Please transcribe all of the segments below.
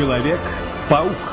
Человек-паук.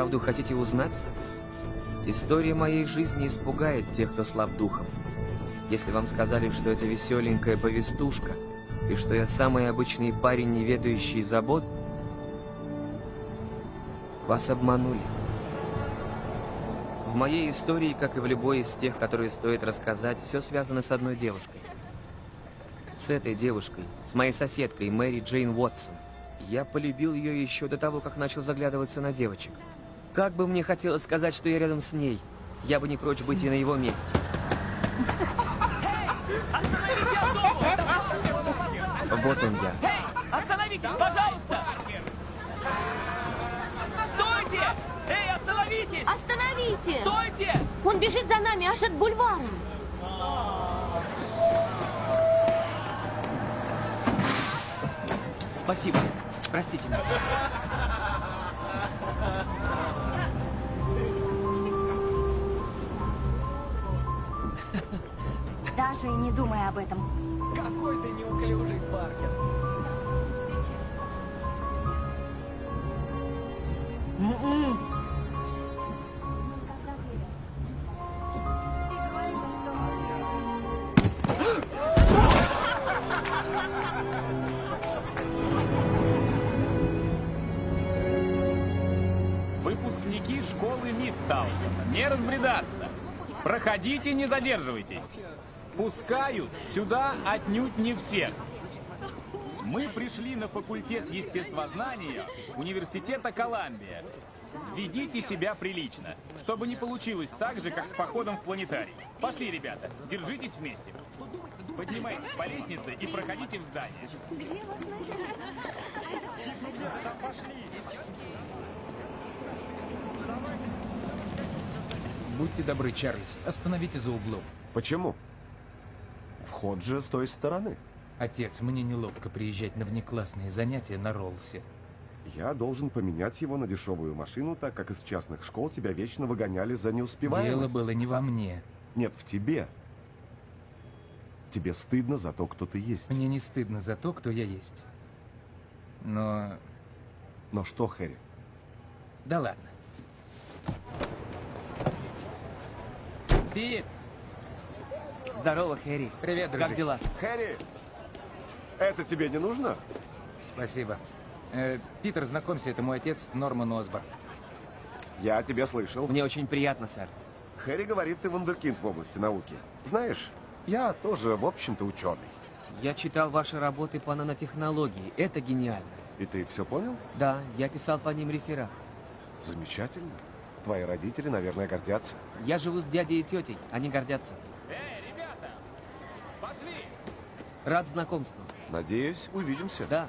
Вы вправду хотите узнать? История моей жизни испугает тех, кто слаб духом. Если вам сказали, что это веселенькая повестушка, и что я самый обычный парень, не ведающий забот, вас обманули. В моей истории, как и в любой из тех, которые стоит рассказать, все связано с одной девушкой. С этой девушкой, с моей соседкой Мэри Джейн Уотсон. Я полюбил ее еще до того, как начал заглядываться на девочек. Как бы мне хотелось сказать, что я рядом с ней, я бы не прочь быть и на его месте. Вот он я. Эй, остановитесь, пожалуйста! Стойте! Эй, остановитесь! Остановите! Стойте! Он бежит за нами аж от бульвара. Спасибо. Простите меня. Даже и не думай об этом. Какой ты неуклюжий, Паркер. Выпускники школы Мидтаuna. Не разбредаться. Проходите, не задерживайтесь. Пускают сюда отнюдь не всех. Мы пришли на факультет естествознания Университета Колумбия. Ведите себя прилично, чтобы не получилось так же, как с походом в планетарий. Пошли, ребята, держитесь вместе. Поднимайтесь по лестнице и проходите в здание. Будьте добры, Чарльз, остановите за углом. Почему? Вход же с той стороны. Отец, мне неловко приезжать на внеклассные занятия на Роллсе. Я должен поменять его на дешевую машину, так как из частных школ тебя вечно выгоняли за неуспеваемость. Дело было не во мне. Нет, в тебе. Тебе стыдно за то, кто ты есть. Мне не стыдно за то, кто я есть. Но... Но что, Хэри? Да ладно. Пит! Здорово, Хэри. Привет, дружище. Как дела? Хэри! Это тебе не нужно? Спасибо. Э, Питер, знакомься, это мой отец Норман Осборн. Я тебя слышал. Мне очень приятно, сэр. Хэри говорит, ты вундеркинд в области науки. Знаешь, я тоже, в общем-то, ученый. Я читал ваши работы по нанотехнологии. Это гениально. И ты все понял? Да, я писал по ним реферат. Замечательно. Твои родители, наверное, гордятся. Я живу с дядей и тетей. Они гордятся. Эй, ребята! Пошли! Рад знакомству. Надеюсь, увидимся. Да.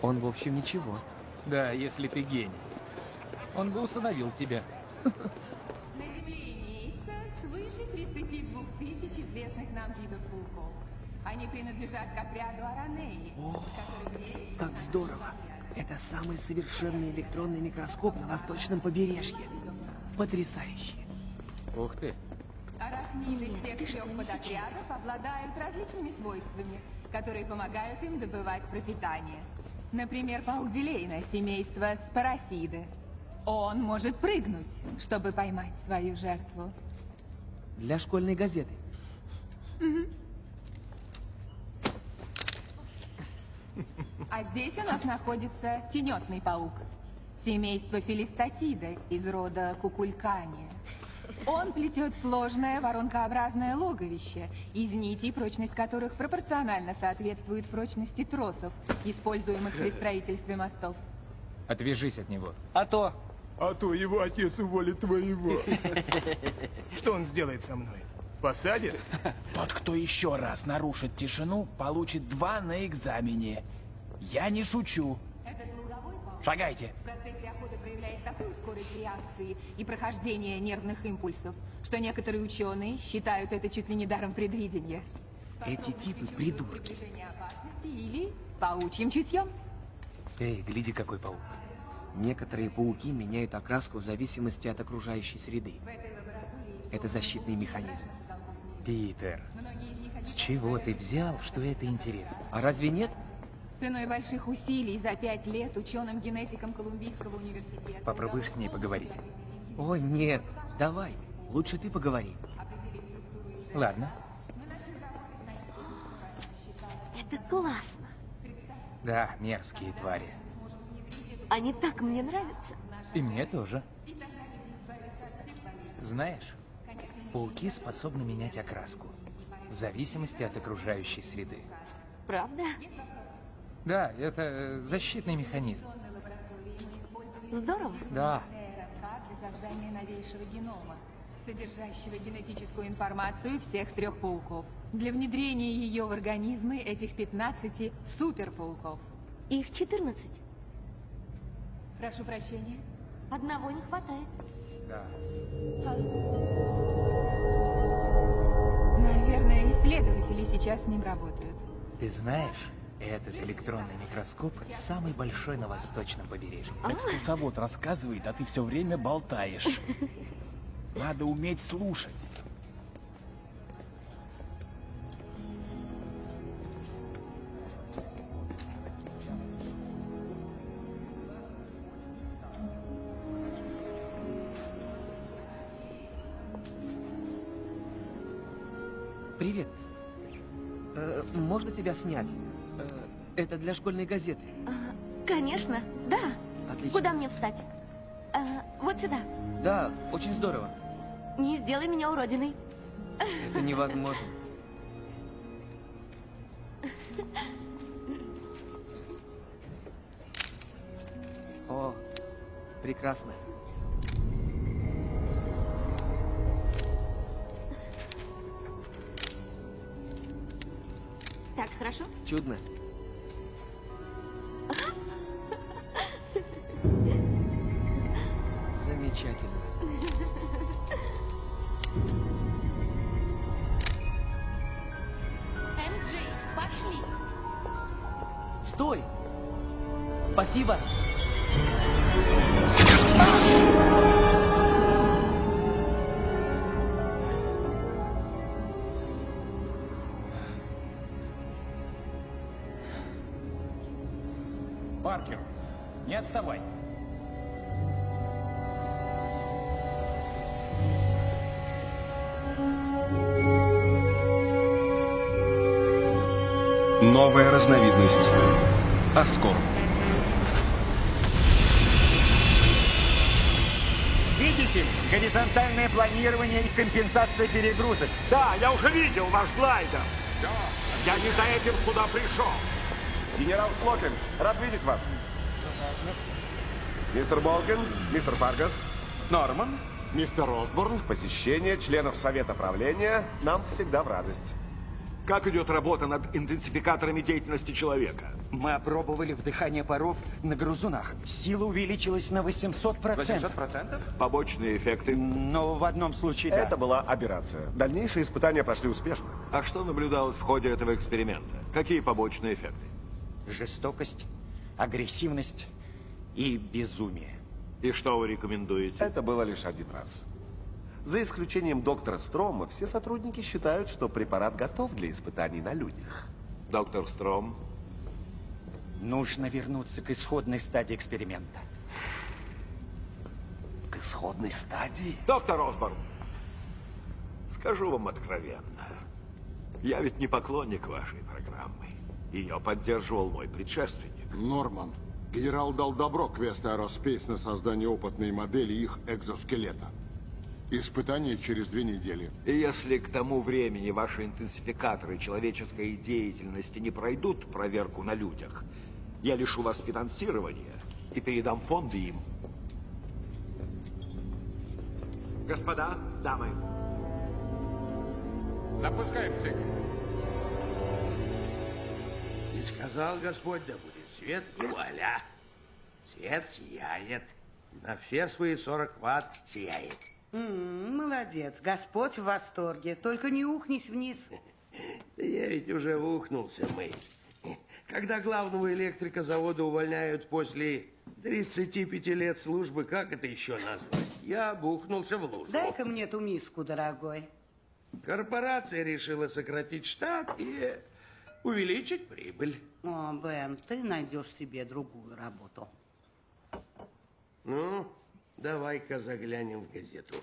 Он, в общем, ничего. Да, если ты гений. Он бы усыновил тебя. На Земле имеется свыше 32 тысяч известных нам видов пауков. Они принадлежат к отряду Аранеи, который делится Как здорово. Это самый совершенный электронный микроскоп на восточном побережье. Потрясающе. Ух ты. Арахниды всех трех подотрядов обладают различными свойствами, которые помогают им добывать пропитание. Например, паук Дилейна, семейство Спарасиды. Он может прыгнуть, чтобы поймать свою жертву. Для школьной газеты. А здесь у нас находится тенетный паук. Семейство Филистатида из рода Кукулькания. Он плетет сложное воронкообразное логовище, из нитей, прочность которых пропорционально соответствует прочности тросов, используемых при строительстве мостов. Отвяжись от него. А то... А то его отец уволит твоего. Что он сделает со мной? Посадит? Тот, кто еще раз нарушит тишину, получит два на экзамене. Я не шучу. Шагайте. Проявляет такую скорость реакции и прохождения нервных импульсов, что некоторые ученые считают это чуть ли не даром предвидения. Эти типы придурки. Или паучьим чутьем. Эй, гляди, какой паук. Некоторые пауки меняют окраску в зависимости от окружающей среды. Это защитный механизм. Питер, с чего ты взял, что это интересно? А разве нет? Ценой больших усилий за пять лет ученым-генетиком Колумбийского университета... Попробуешь с ней поговорить? Ой, нет. Давай. Лучше ты поговори. Ладно. Это классно. Да, мерзкие твари. Они так мне нравятся. И мне тоже. Знаешь, пауки способны менять окраску. В зависимости от окружающей среды. Правда? Да, это э, защитный механизм. Здорово. Да. Для создания новейшего генома, содержащего генетическую информацию всех трех пауков. Для внедрения ее в организмы этих 15 суперпауков. Их 14. Прошу прощения. Одного не хватает. Да. Наверное, исследователи сейчас с ним работают. Ты знаешь, этот электронный микроскоп самый большой на восточном побережье. Экскурсовод рассказывает, а ты все время болтаешь. Надо уметь слушать. Привет. Э, можно тебя снять? Это для школьной газеты. Конечно, да. Отлично. Куда мне встать? А, вот сюда. Да, очень здорово. Не сделай меня уродиной. Это невозможно. О, прекрасно. Так, хорошо? Чудно. Стой! Спасибо! Паркер, не отставай. Новая разновидность. Аскор. Видите? Горизонтальное планирование и компенсация перегрузок. Да, я уже видел ваш глайдер. Я не за этим сюда пришел. Генерал Слокин, рад видеть вас. Мистер Болгин, мистер Фаргас. Норман. Мистер Осборн. Посещение членов Совета правления нам всегда в радость. Как идет работа над интенсификаторами деятельности человека? Мы опробовали вдыхание паров на грызунах. Сила увеличилась на 800%. 800%? Побочные эффекты? Но в одном случае да. Это была операция. Дальнейшие испытания прошли успешно. А что наблюдалось в ходе этого эксперимента? Какие побочные эффекты? Жестокость, агрессивность и безумие. И что вы рекомендуете? Это было лишь один раз. За исключением доктора Строма, все сотрудники считают, что препарат готов для испытаний на людях. Доктор Стром? Нужно вернуться к исходной стадии эксперимента. К исходной стадии? Доктор Осборн, скажу вам откровенно. Я ведь не поклонник вашей программы. Ее поддерживал мой предшественник. Норман. Генерал дал добро Quest Aerospace на создание опытной модели их экзоскелета. Испытание через две недели. И если к тому времени ваши интенсификаторы человеческой деятельности не пройдут проверку на людях, я лишу вас финансирования и передам фонды им. Господа, дамы. Запускаем цикл. И сказал Господь, да будет свет, и вуаля. Свет сияет. На все свои 40 ватт сияет. М, молодец, Господь в восторге. Только не ухнись вниз. Я ведь уже ухнулся, Мэй. Когда главного электрика завода увольняют после 35 лет службы, как это еще назвать? Я бухнулся в лужу. Дай-ка мне ту миску, дорогой. Корпорация решила сократить штат и увеличить прибыль. О, Бен, ты найдешь себе другую работу. Ну, давай-ка заглянем в газету.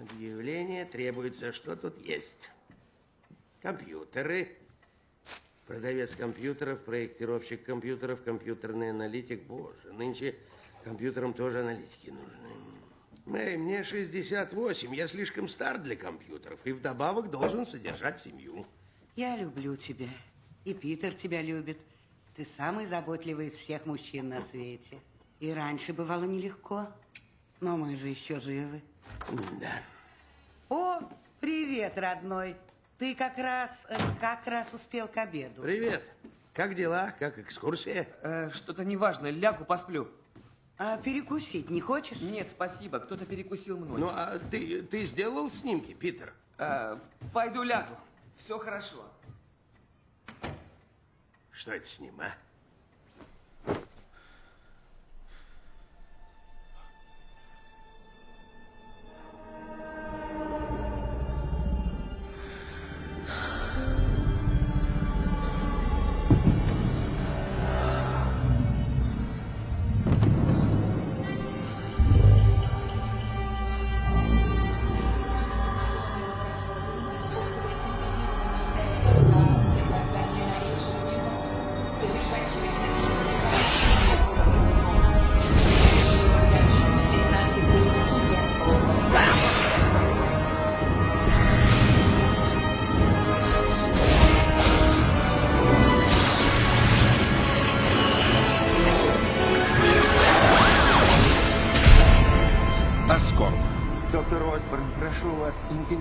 Объявление требуется, что тут есть. Компьютеры. Продавец компьютеров, проектировщик компьютеров, компьютерный аналитик. Боже, нынче компьютерам тоже аналитики нужны. Эй, мне 68, я слишком стар для компьютеров и вдобавок должен содержать семью. Я люблю тебя. И Питер тебя любит. Ты самый заботливый из всех мужчин на свете. И раньше бывало нелегко. Но мы же еще живы. Да. О, привет, родной. Ты как раз, э, как раз успел к обеду. Привет. Как дела? Как экскурсия? Э, Что-то неважно, лягу посплю. А перекусить не хочешь? Нет, спасибо, кто-то перекусил мной. Ну, а ты, ты сделал снимки, Питер? Э, пойду лягу. Все хорошо. Что это с ним, а?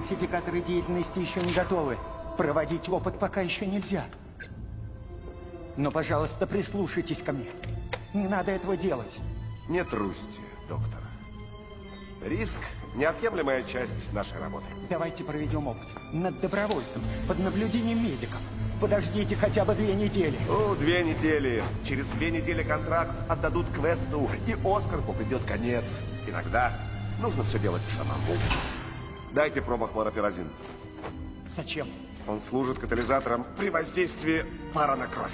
Интенсификаторы деятельности еще не готовы. Проводить опыт пока еще нельзя. Но, пожалуйста, прислушайтесь ко мне. Не надо этого делать. Не трусьте, доктор. Риск – неотъемлемая часть нашей работы. Давайте проведем опыт над добровольцем, под наблюдением медиков. Подождите хотя бы две недели. Ну, две недели. Через две недели контракт отдадут квесту, и Оскару придет конец. Иногда нужно все делать самому. Дайте промохлоропиразин. Зачем? Он служит катализатором при воздействии пара на кровь.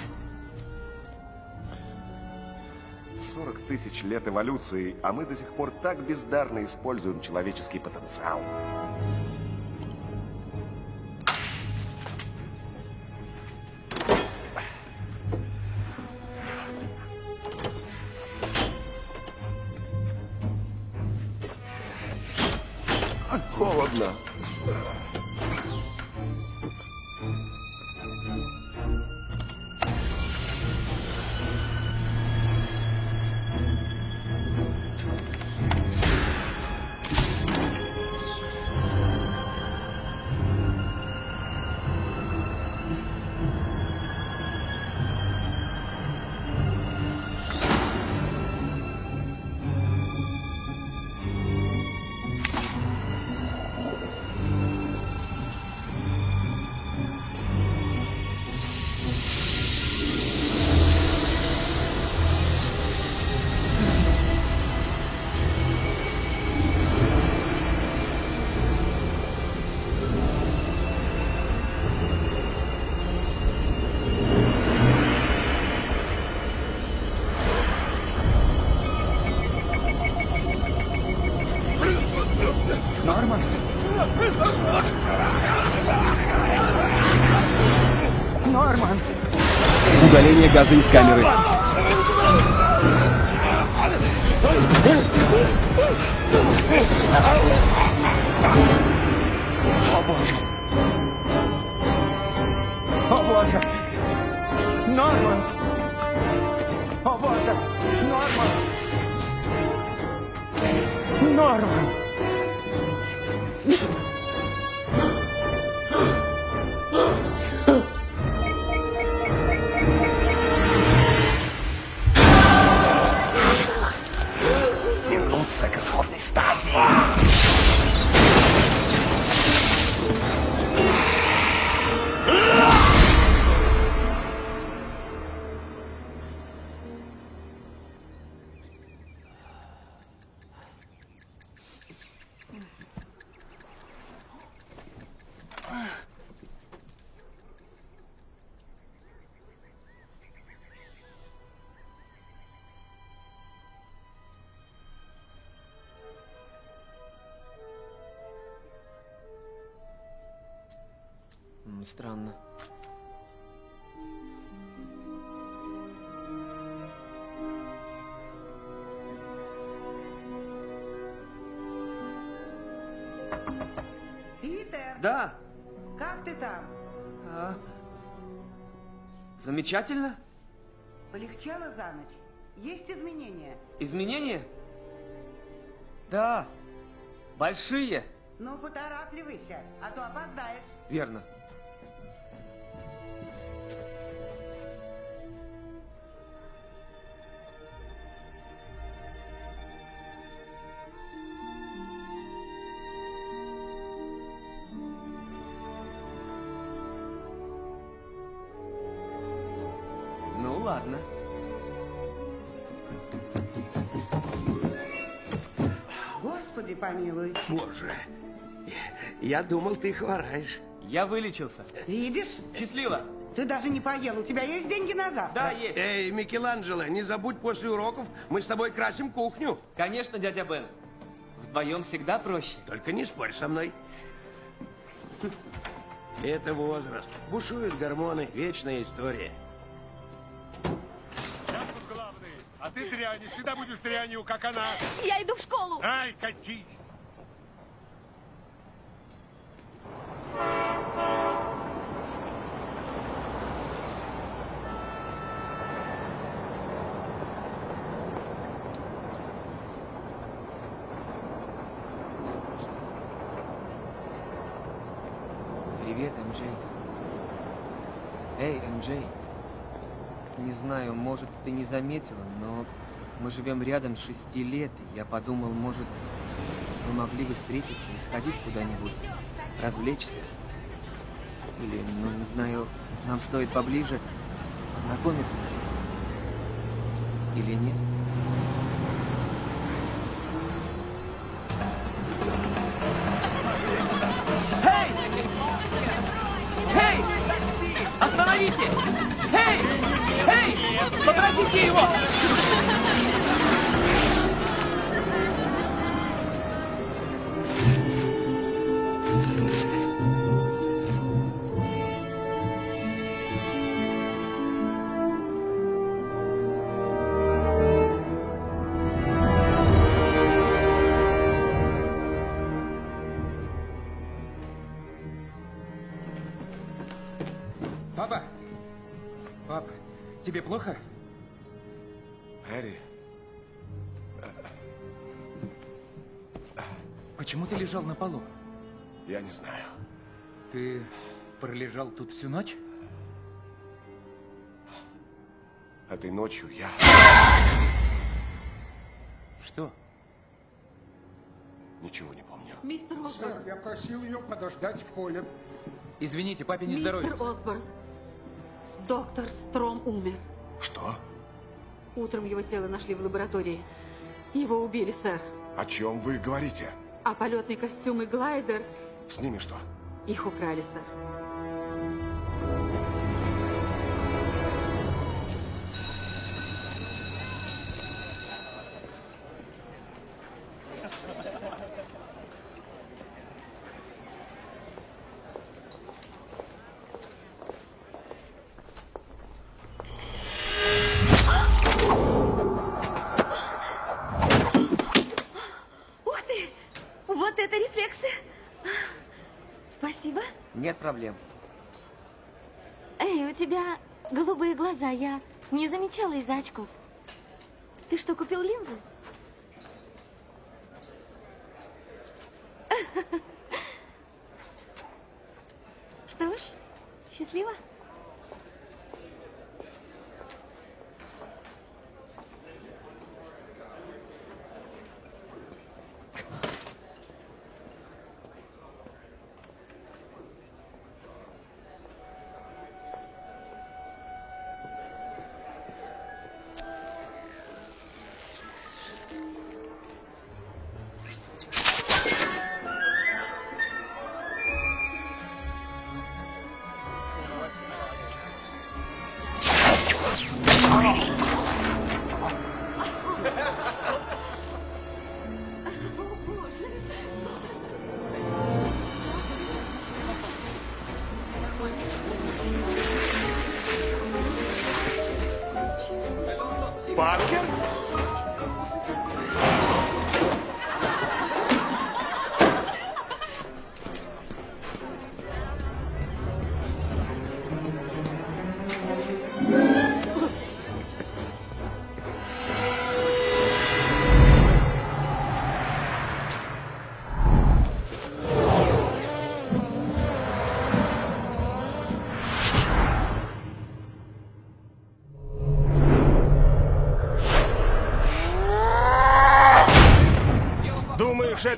40 тысяч лет эволюции, а мы до сих пор так бездарно используем человеческий потенциал. холодно. Удаление газа из камеры. Странно. Питер, Да, как ты там? а, замечательно. Полегчало за ночь? Есть изменения? Изменения? Да, большие. Ну, поторапливайся, а то опоздаешь. Верно. Боже, я думал, ты хвораешь. Я вылечился. Видишь? Счастливо. Ты даже не поел. У тебя есть деньги на завтра? Да, есть. Эй, Микеланджело, не забудь после уроков, мы с тобой красим кухню. Конечно, дядя Бен. Вдвоем всегда проще. Только не спорь со мной. Это возраст. Бушуют гормоны. Вечная история. А ты дрянь, всегда будешь дрянью, как она. Я иду в школу. Ай, катись. Привет, МJ. Эй, МJ. Не знаю, может, ты не заметила, но мы живем рядом шести лет, и я подумал, может, мы могли бы встретиться и сходить куда-нибудь, развлечься. Или, ну, не знаю, нам стоит поближе познакомиться. Или нет? Всю ночь? Этой ночью я... Что? Ничего не помню. Мистер Сэр, Осборн. я просил ее подождать в холле. Извините, папе не Мистер здоровится. Осборн. Доктор Стром умер. Что? Утром его тело нашли в лаборатории. Его убили, сэр. О чем вы говорите? А полетный костюм и глайдер, С ними что? их украли, сэр. Проблем. Эй, у тебя голубые глаза. Я не замечала из-за очков. Ты что, купил линзы?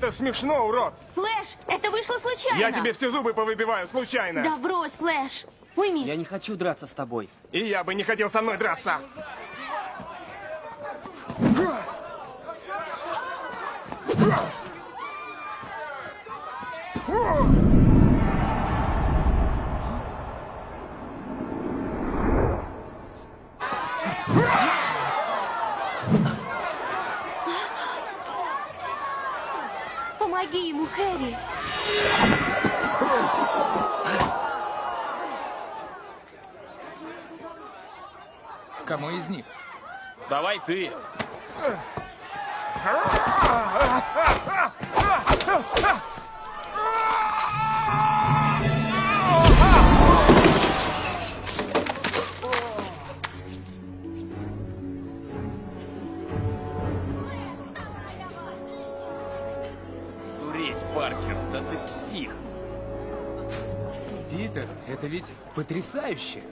Это смешно, урод? Флэш, это вышло случайно. Я тебе все зубы повыбиваю случайно. Да брось, Флэш. Уймись. Я не хочу драться с тобой. И я бы не хотел со мной драться. Помоги ему, Хэри. Кому из них? Давай ты. Сдуреть, Паркер, да ты псих. Питер, это ведь потрясающе.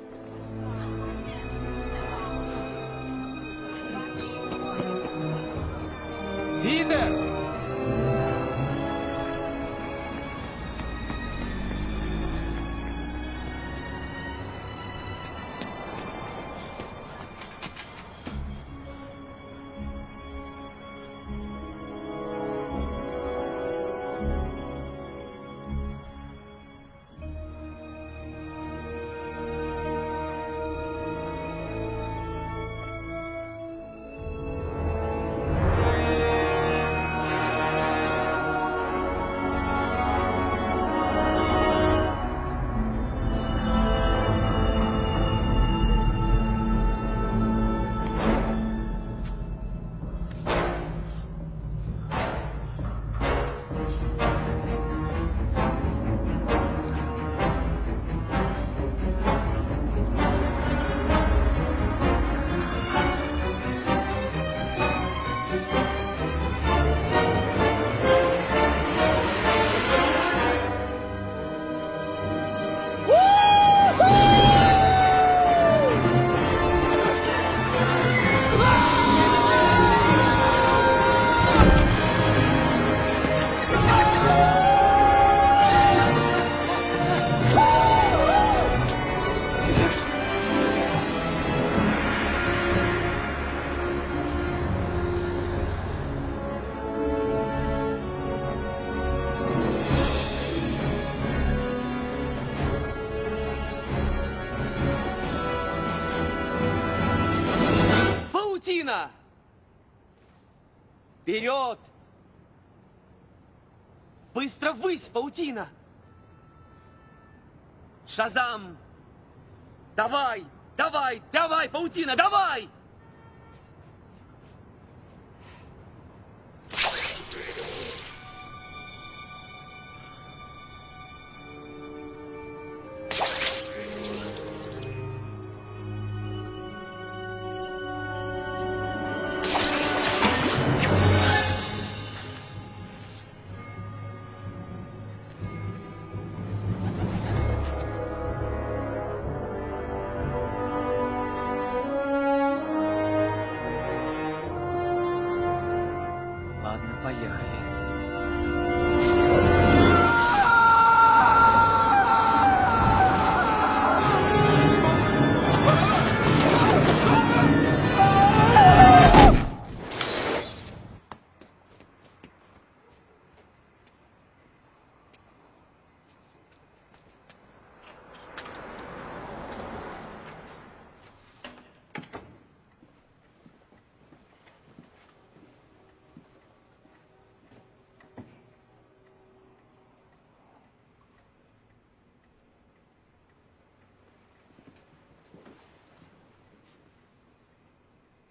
Паутина! Шазам!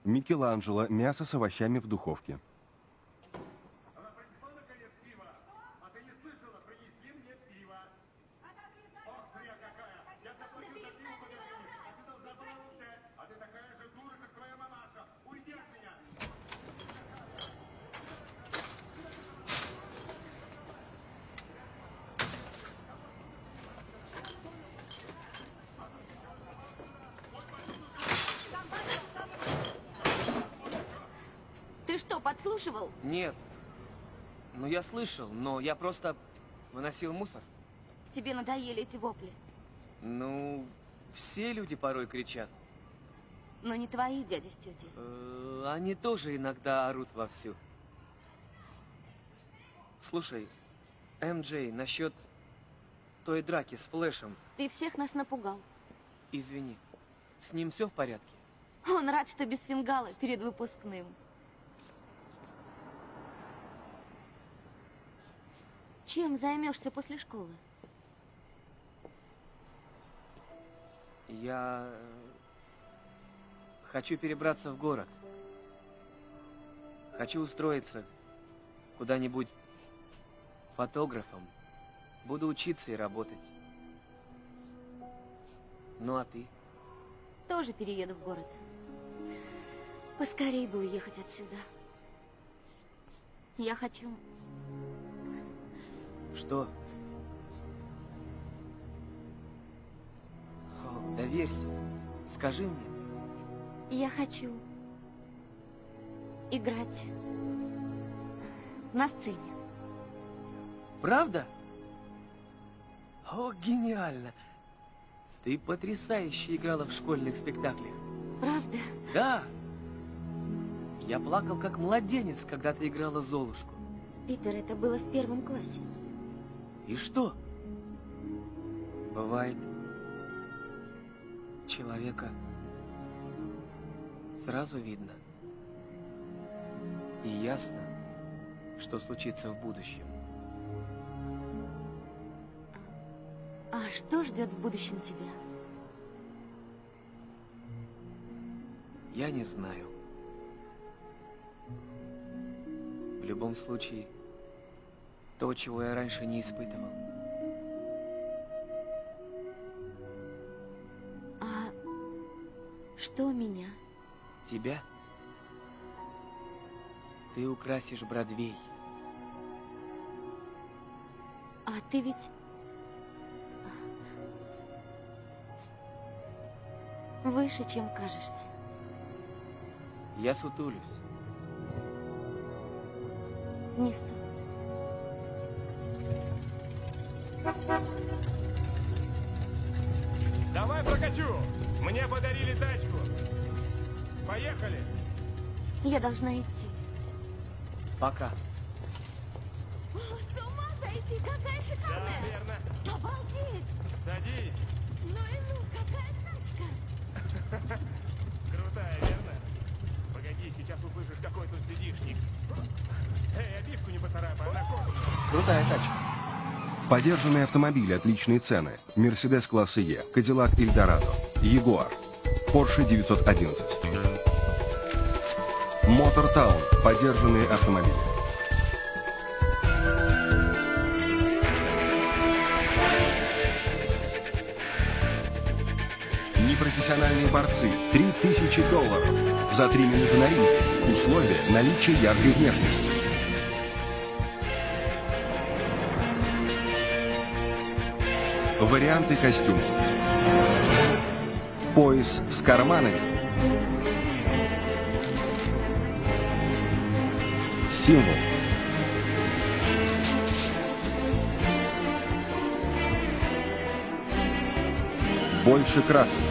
Микеланджело. Мясо с овощами в духовке. Ты что, подслушивал? Нет. Ну, я слышал, но я просто выносил мусор. Тебе надоели эти вопли. Ну, все люди порой кричат. Но не твои дяди с тетей. Э, Они тоже иногда орут вовсю. Слушай, МJ, насчет той драки с Флэшем, Ты всех нас напугал. извини, с ним все в порядке? Он рад, что без фингала перед выпускным. Чем займешься после школы? Я хочу перебраться в город. Хочу устроиться куда-нибудь фотографом. Буду учиться и работать. Ну а ты? Тоже перееду в город. Поскорей бы уехать отсюда. Я хочу... Что? О, доверься. Скажи мне. Я хочу... играть... на сцене. Правда? О, гениально! Ты потрясающе играла в школьных спектаклях. Правда? Да. Я плакал как младенец, когда ты играла Золушку. Питер, это было в первом классе. И что? Бывает, человека сразу видно. И ясно, что случится в будущем. А что ждет в будущем тебя? Я не знаю. В любом случае, то, чего я раньше не испытывал. А что меня? Тебя? Ты украсишь Бродвей. А ты ведь... Выше, чем кажешься. Я сутулюсь. Не стоит. Давай прокачу! Мне подарили тачку. Поехали! Я должна идти. Пока. О, с ума сойти, какая шикарная! Да, верно. Обалдеть! Садись. Ну и ну, какая тачка! Крутая, верно? Погоди. Сейчас услышишь, какой тут сидишник. Эй, обивку не поцарапай, она кожаная. Крутая тачка. Подержанные автомобили, отличные цены. Мерседес класса Е, Кадиллак Эльдорадо, Ягуар, Porsche 911. Мотор Таун, подержанные автомобили. Непрофессиональные борцы, 3000 долларов. За 3 минуты на ринге. Условия – наличие яркой внешности. Варианты костюмов. Пояс с карманами. Символ. Больше красок.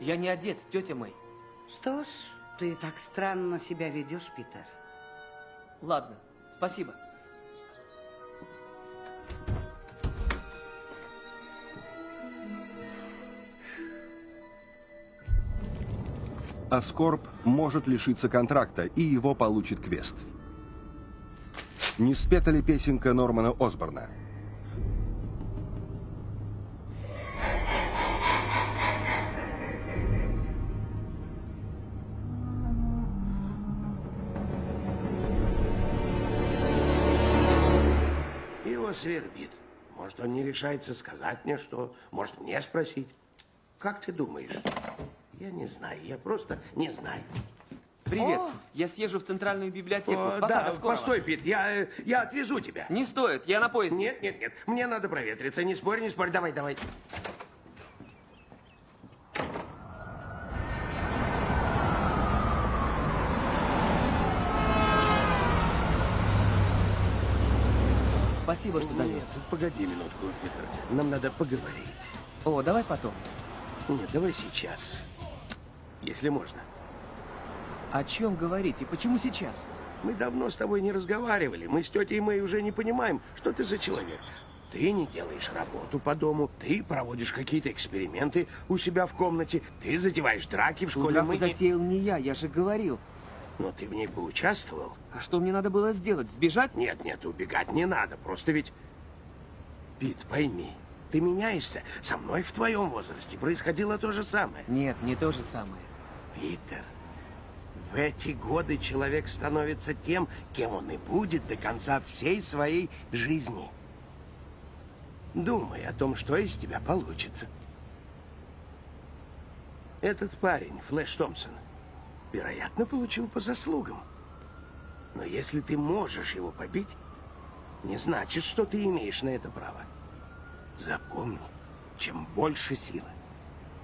Я не одет, тетя Мэй. Что ж, ты так странно себя ведешь, Питер. Ладно, спасибо. Аскорб может лишиться контракта, и его получит квест. Не спета ли песенка Нормана Осборна? Свербит. Может, он не решается сказать мне что, может, мне спросить. Как ты думаешь? Я не знаю, я просто не знаю. Привет. О! Я съезжу в центральную библиотеку. О, Пока, да, постой, Пит, я, э, я отвезу тебя. Не стоит, я на поезде. Нет, нет, нет, мне надо проветриться, не спорь, не спорь, давай, давай. Спасибо, что довез. Нет, погоди минутку, Питер, нам надо поговорить. О, давай потом. Нет, давай сейчас, если можно. О чем говорить и почему сейчас? Мы давно с тобой не разговаривали. Мы с тетей Мэй уже не понимаем, что ты за человек. Ты не делаешь работу по дому, ты проводишь какие-то эксперименты у себя в комнате, ты затеваешь драки в школе. Драку Мы затеял не я, я же говорил. Но ты в ней поучаствовал? А что мне надо было сделать? Сбежать? Нет, нет, убегать не надо. Просто ведь... Пит, пойми, ты меняешься. Со мной в твоем возрасте происходило то же самое. Нет, не то же самое. Питер, в эти годы человек становится тем, кем он и будет до конца всей своей жизни. Думай о том, что из тебя получится. Этот парень, Флэш Томпсон, вероятно, получил по заслугам. Но если ты можешь его побить, не значит, что ты имеешь на это право. Запомни, чем больше силы,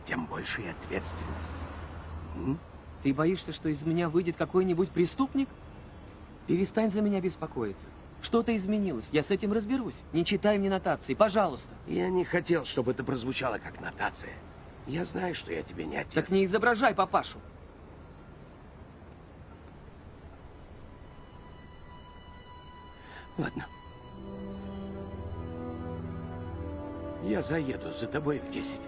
тем больше и ответственность. М? Ты боишься, что из меня выйдет какой-нибудь преступник? Перестань за меня беспокоиться. Что-то изменилось, я с этим разберусь. Не читай мне нотации, пожалуйста. Я не хотел, чтобы это прозвучало как нотация. Я знаю, что я тебе не отец. Так не изображай папашу. Ладно. Я заеду за тобой в 10.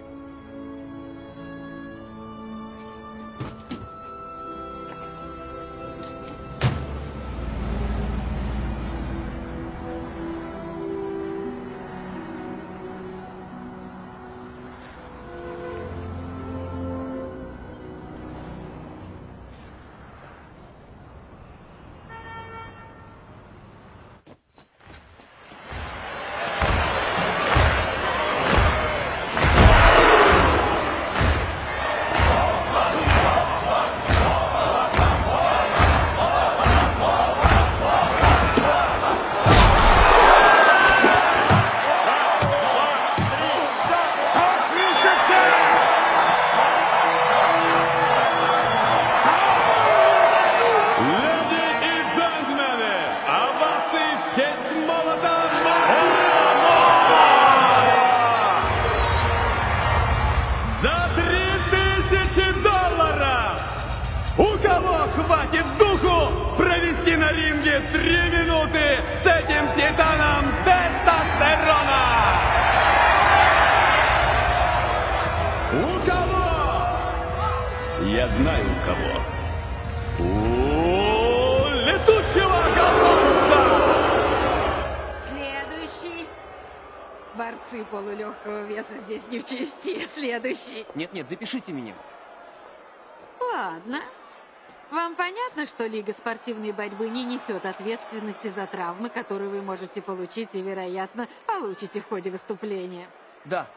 Спортивной борьбы не несет ответственности за травмы, которые вы можете получить и, вероятно, получите в ходе выступления? Да.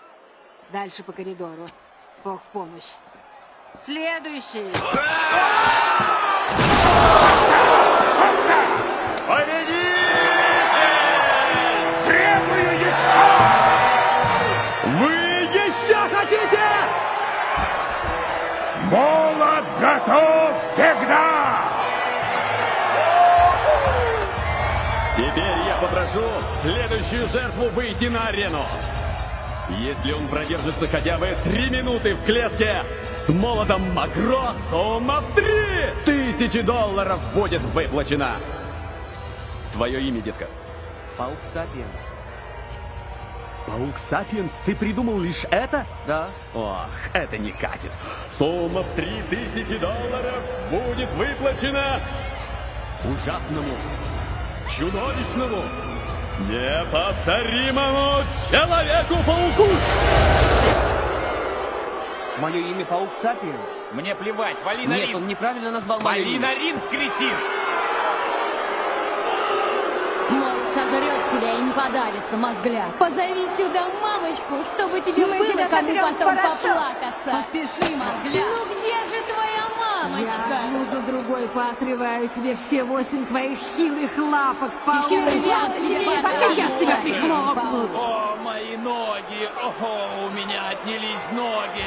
Дальше по коридору. Бог в помощь. Следующий. Требую еще! Вы еще хотите? Молот готов всегда! Теперь я попрошу следующую жертву выйти на арену. Если он продержится хотя бы три минуты в клетке, с молотом Макро сумма в три тысячи долларов будет выплачена. Твое имя, детка? Паук Сапиенс. Паук Сапиенс? Ты придумал лишь это? Да. Ох, это не катит. Сумма в три тысячи долларов будет выплачена ужасному, чудовищному, неповторимому Человеку-пауку! Мое имя Паук Сапиенс. Мне плевать, вали на Нет, ринг. он неправильно назвал мое Вали имя. на ринг, кретин! Молот сожрет тебя и не подавится, мозгляк. Позови сюда мамочку, чтобы тебе Мы было кому потом поплакаться. Поспеши, мозгляк. Ну где же твоя мамочка? Я одну за другой поотрываю тебе все восемь твоих хилых лапок, паук. Сейчас тебя- тебя- Сейчас тебя прихлопнут. О, мои ноги! О, у меня отнялись ноги!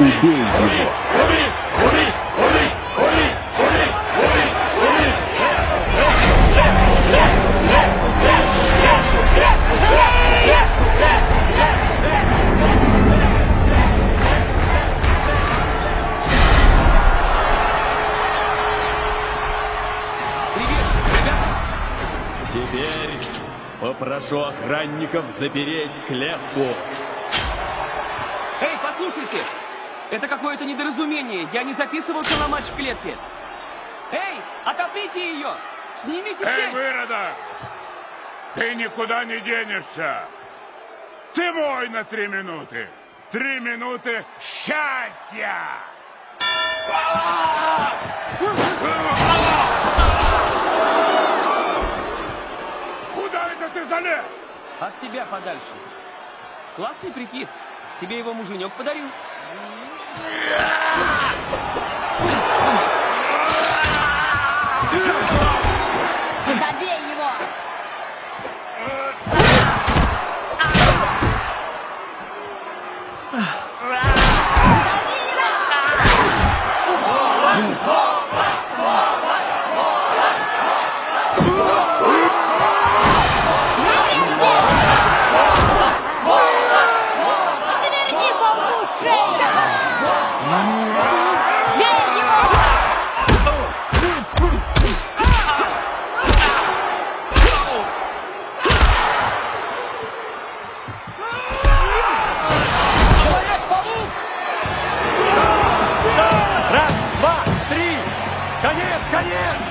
Убей его. Теперь попрошу охранников запереть клетку. Эй, послушайте! Это какое-то недоразумение. Я не записывался на матч в клетке. Эй, отоприте ее! Снимите Эй, цепь! выродок! Ты никуда не денешься! Ты мой на три минуты! Три минуты счастья! ты залез? От тебя подальше. Классный прикид. Тебе его муженек подарил. Конец!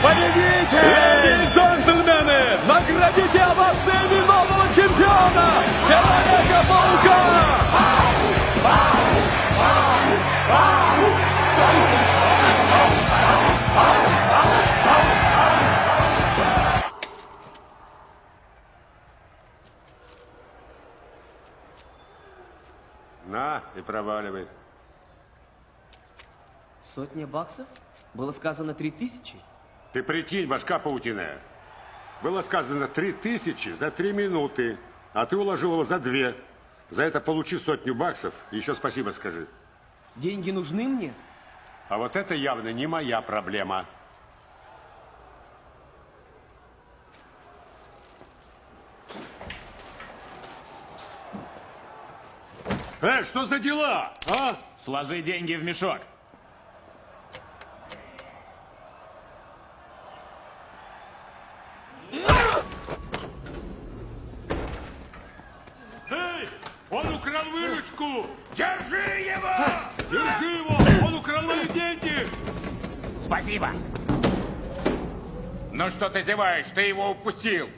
Победите! Леди и джентльмены, наградите овациями нового чемпиона! Человека-паука! На, и проваливай. Сотня баксов? Было сказано три тысячи. Ты прикинь, башка паутиная. Было сказано три тысячи за три минуты, а ты уложил его за две. За это получи сотню баксов и еще спасибо скажи. Деньги нужны мне? А вот это явно не моя проблема. Эй, что за дела, а? Сложи деньги в мешок. Дядюшку! Держи его! Держи его! Он украл мои деньги! Спасибо. Ну что ты зеваешь? Ты его упустил.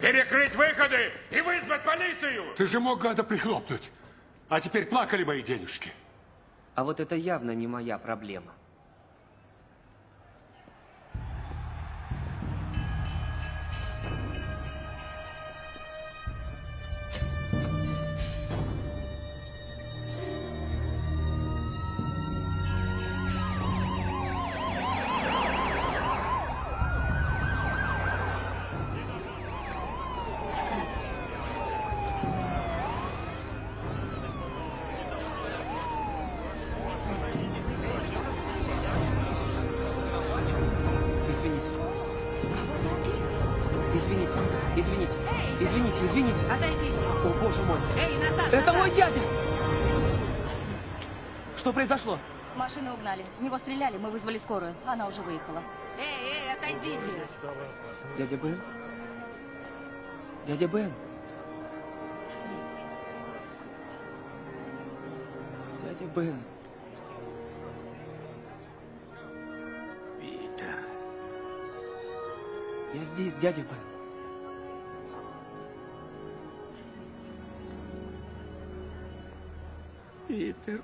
Перекрыть выходы и вызвать полицию! Ты же мог гада прихлопнуть. А теперь плакали мои денежки. А вот это явно не моя проблема. Угнали. В него стреляли, мы вызвали скорую. Она уже выехала. Эй, эй, отойдите. Дядя Бен? Дядя Бен? Дядя Бен. Питер. Я здесь, дядя Бен. Питер.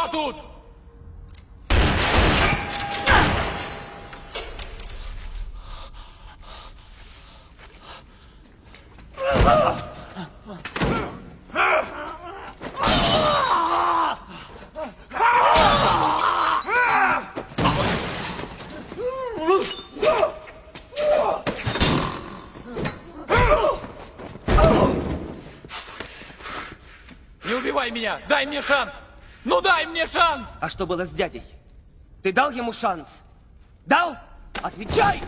Кто тут? Дай мне шанс! Ну дай мне шанс! А что было с дядей? Ты дал ему шанс? Дал? Отвечай!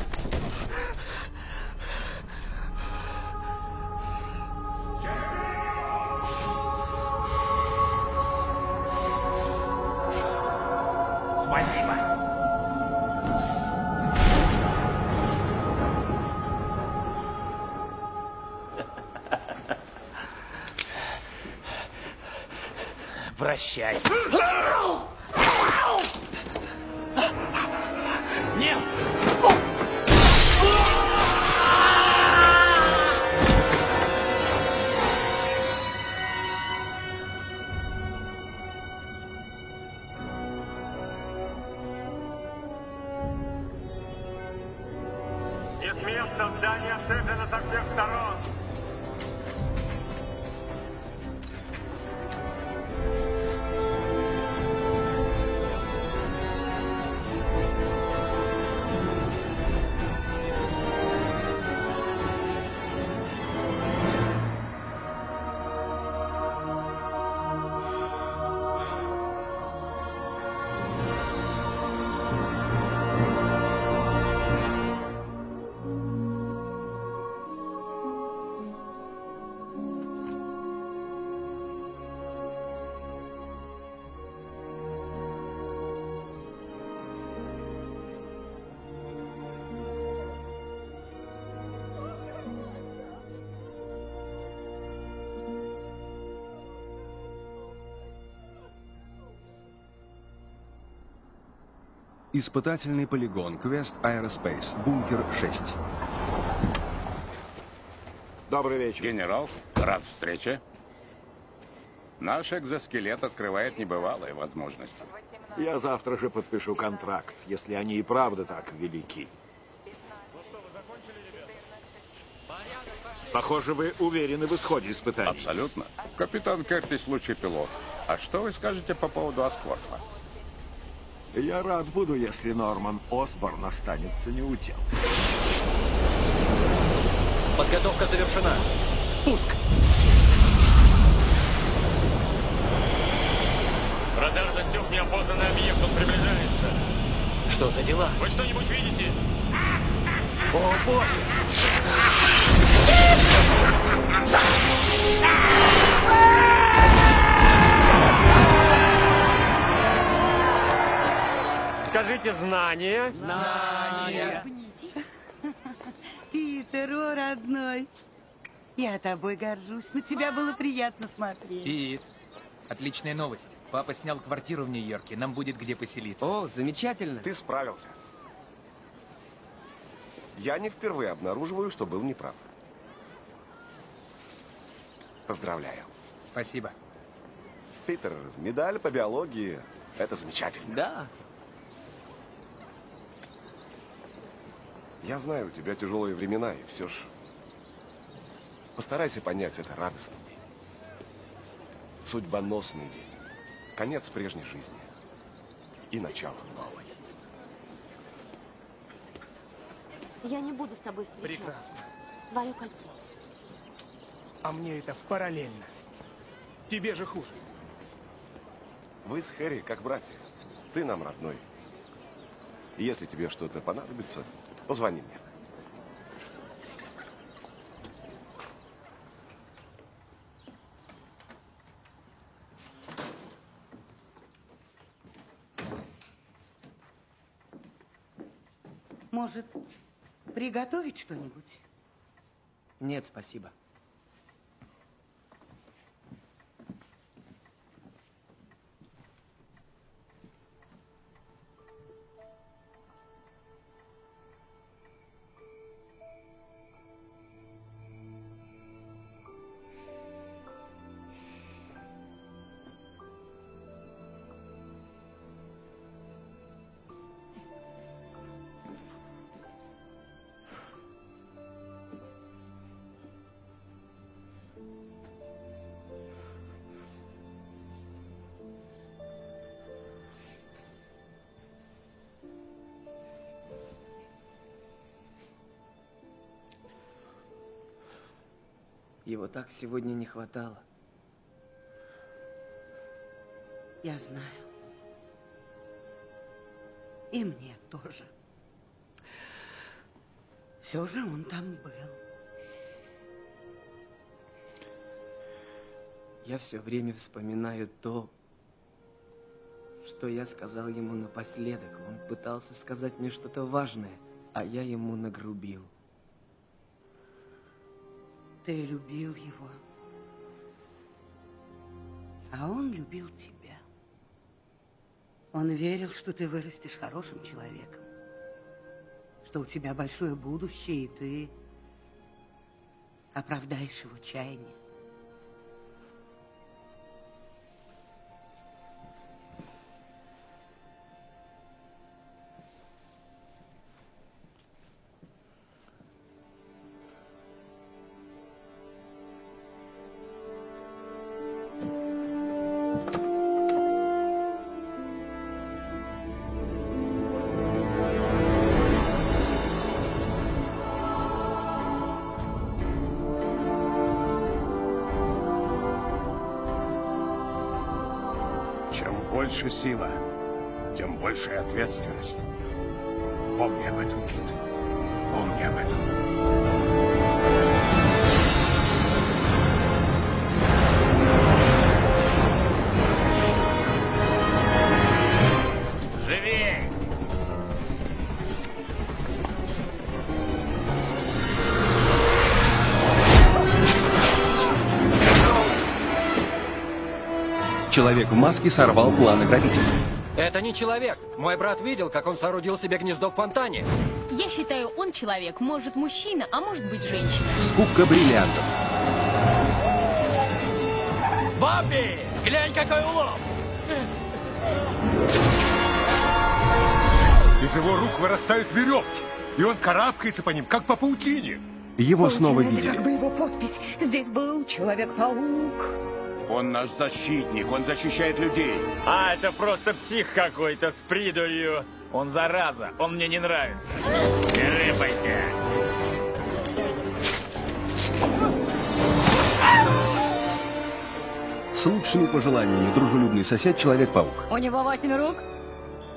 Испытательный полигон. Quest Aerospace. Бункер 6. Добрый вечер. Генерал, рад встрече. Наш экзоскелет открывает небывалые возможности. Я завтра же подпишу контракт, если они и правда так велики. Похоже, вы уверены в исходе испытаний. Абсолютно. Капитан Кертис лучший пилот. А что вы скажете по поводу Аскворфа? Я рад буду, если Норман Осборн останется неутел. Подготовка завершена. Пуск! Радар засек неопознанный объект, он приближается. Что за дела? Вы что-нибудь видите? О, боже! Скажите знание. Знание. Питер, о, родной. Я тобой горжусь. На тебя было приятно смотреть. Пит, отличная новость. Папа снял квартиру в Нью-Йорке. Нам будет где поселиться. О, замечательно. Ты справился. Я не впервые обнаруживаю, что был неправ. Поздравляю. Спасибо. Питер, медаль по биологии. Это замечательно. Да. Я знаю, у тебя тяжелые времена, и все ж... Постарайся понять, это радостный день. Судьбоносный день. Конец прежней жизни. И начало новой. Я не буду с тобой встречаться. Прекрасно. Твое кольцо. А мне это параллельно. Тебе же хуже. Вы с Хэри как братья. Ты нам родной. Если тебе что-то понадобится, позвони мне. Может, приготовить что-нибудь? Нет, спасибо. Так сегодня не хватало. Я знаю. И мне тоже. Все же он там был. Я все время вспоминаю то, что я сказал ему напоследок. Он пытался сказать мне что-то важное, а я ему нагрубил. Ты любил его, а он любил тебя. Он верил, что ты вырастешь хорошим человеком, что у тебя большое будущее, и ты оправдаешь его чаяние. Сила, тем больше ответственность. Человек в маске сорвал планы грабителя. Это не человек. Мой брат видел, как он соорудил себе гнездо в фонтане. Я считаю, он человек, может мужчина, а может быть женщина. Скупка бриллиантов. Бобби! Глянь, какой улов! Из его рук вырастают веревки, и он карабкается по ним, как по паутине. Его снова Это видели. как бы его подпись. Здесь был Человек-паук. Он наш защитник, он защищает людей. А, это просто псих какой-то с придурью. Он зараза, он мне не нравится. Не рыпайся. С лучшими пожеланиями дружелюбный сосед Человек-паук. У него восемь рук?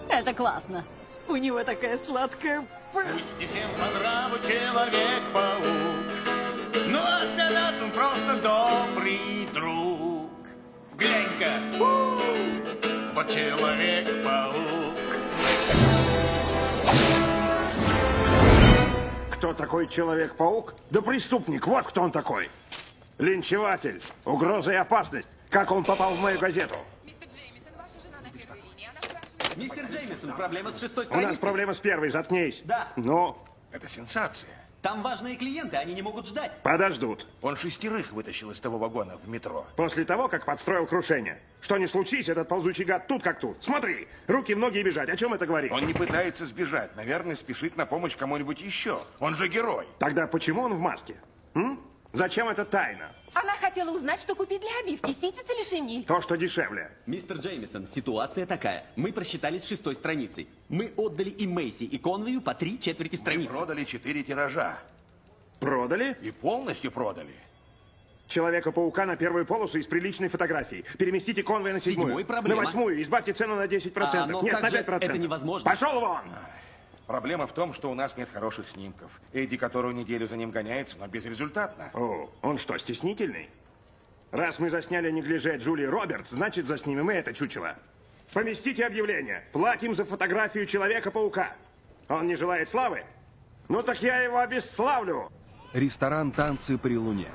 Это классно. У него такая сладкая... Пусть не всем по нраву Человек-паук, но для нас он просто добрый друг. Глянь-ка, у, вот Человек-паук. Кто такой Человек-паук? Да преступник, вот кто он такой. Линчеватель, угроза и опасность. Как он попал в мою газету? Мистер Джеймисон, проблема с шестой У страницей. нас проблема с первой, заткнись. Да. Ну, это сенсация. Там важные клиенты, они не могут ждать. Подождут. Он шестерых вытащил из того вагона в метро. После того, как подстроил крушение. Что не случись, этот ползучий гад тут как тут. Смотри, руки в ноги и бежать. О чем это говорит? Он не пытается сбежать. Наверное, спешит на помощь кому-нибудь еще. Он же герой. Тогда почему он в маске? М? Зачем это тайна? Она хотела узнать, что купить для обивки, ситец или шинель. То, что дешевле. Мистер Джеймисон, ситуация такая. Мы просчитались с шестой страницей. Мы отдали и Мейси, и Конвею по три четверти страницы. Мы продали четыре тиража. Продали? И полностью продали. Человека-паука на первую полосу из приличной фотографии. Переместите конвой на седьмую. Седьмой проблема. На восьмую. Избавьте цену на 10%. А, но Нет, на же 5%. это невозможно? Пошел вон! Проблема в том, что у нас нет хороших снимков. Эдди которую неделю за ним гоняется, но безрезультатно. О, он что, стеснительный? Раз мы засняли неглиже Джулии Робертс, значит заснимем и это чучело. Поместите объявление. Платим за фотографию Человека-паука. Он не желает славы? Ну так я его обесславлю. Ресторан «Танцы при луне».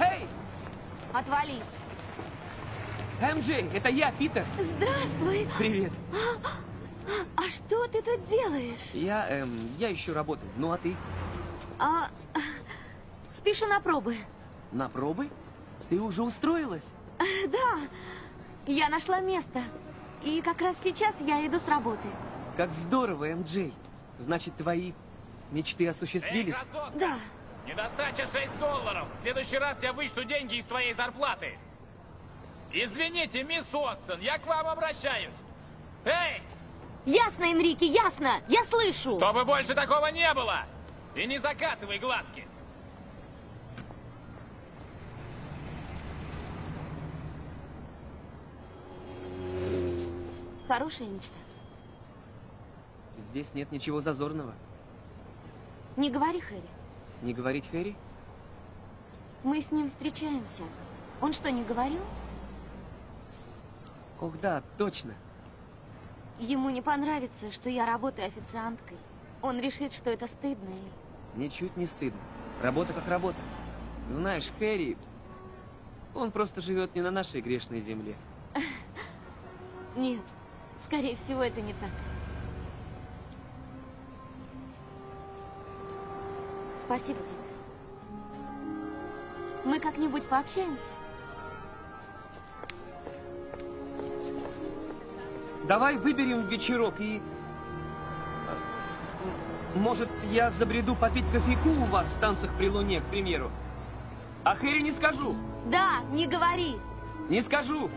Эй! Отвали. МJ, это я, Питер. Здравствуй. Привет. А, а что ты тут делаешь? Я, эм, я ищу работу. Ну а ты? А, спешу на пробы. На пробы? Ты уже устроилась? Э, Да, я нашла место. И как раз сейчас я иду с работы. Как здорово, МJ. Значит, твои мечты осуществились? Да. Недостача 6 долларов. В следующий раз я вычту деньги из твоей зарплаты. Извините, мисс Уотсон, я к вам обращаюсь. Эй, Ясно, Энрике, ясно. Я слышу. чтобы больше такого не было. И не закатывай глазки. Хорошая мечта. Здесь нет ничего зазорного. Не говори, Хэри. Не говорить Хэри? Мы с ним встречаемся. Он что, не говорил? Ох, да, точно. Ему не понравится, что я работаю официанткой. Он решит, что это стыдно и... Ничуть не стыдно. Работа как работа. Знаешь, Хэри, он просто живет не на нашей грешной земле. Нет, скорее всего, это не так. Спасибо. Мы как-нибудь пообщаемся? Давай выберем вечерок и... Может, я забреду попить кофейку у вас в танцах при луне, к примеру? А Хэри не скажу. Да, не говори. Не скажу.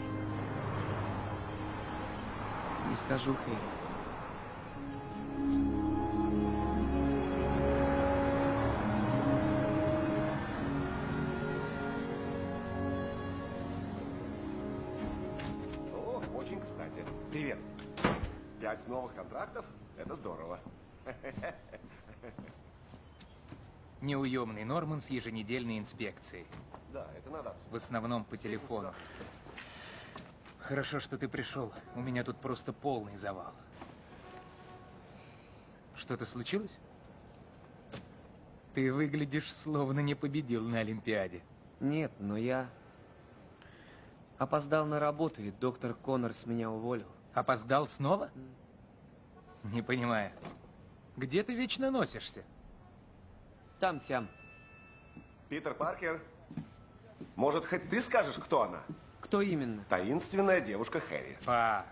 Не скажу, Хэри. Неуемный Норман с еженедельной инспекцией. Да, это надо. В основном по телефону. Хорошо, что ты пришел. У меня тут просто полный завал. Что-то случилось? Ты выглядишь, словно не победил на Олимпиаде. Нет, но я опоздал на работу, и доктор Коннорс меня уволил. Опоздал снова? Не понимаю. Где ты вечно носишься? Там-сям. Питер Паркер, может, хоть ты скажешь, кто она? Кто именно? Таинственная девушка Хэри. Па.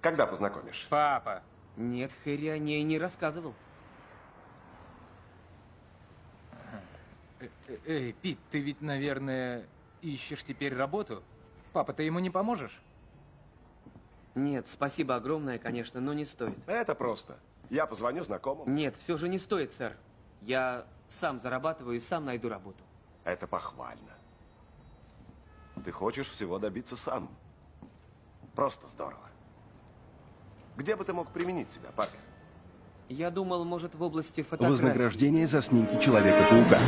Когда познакомишь? Папа. Нет, Хэри о ней не рассказывал. Э, э, Эй, Пит, ты ведь, наверное, ищешь теперь работу? Папа, ты ему не поможешь? Нет, спасибо огромное, конечно, но не стоит. Это просто. Я позвоню знакомым. Нет, все же не стоит, сэр. Я сам зарабатываю и сам найду работу. Это похвально. Ты хочешь всего добиться сам. Просто здорово. Где бы ты мог применить себя, Паркер? Я думал, может, в области фотографии. Вознаграждение за снимки Человека-паука.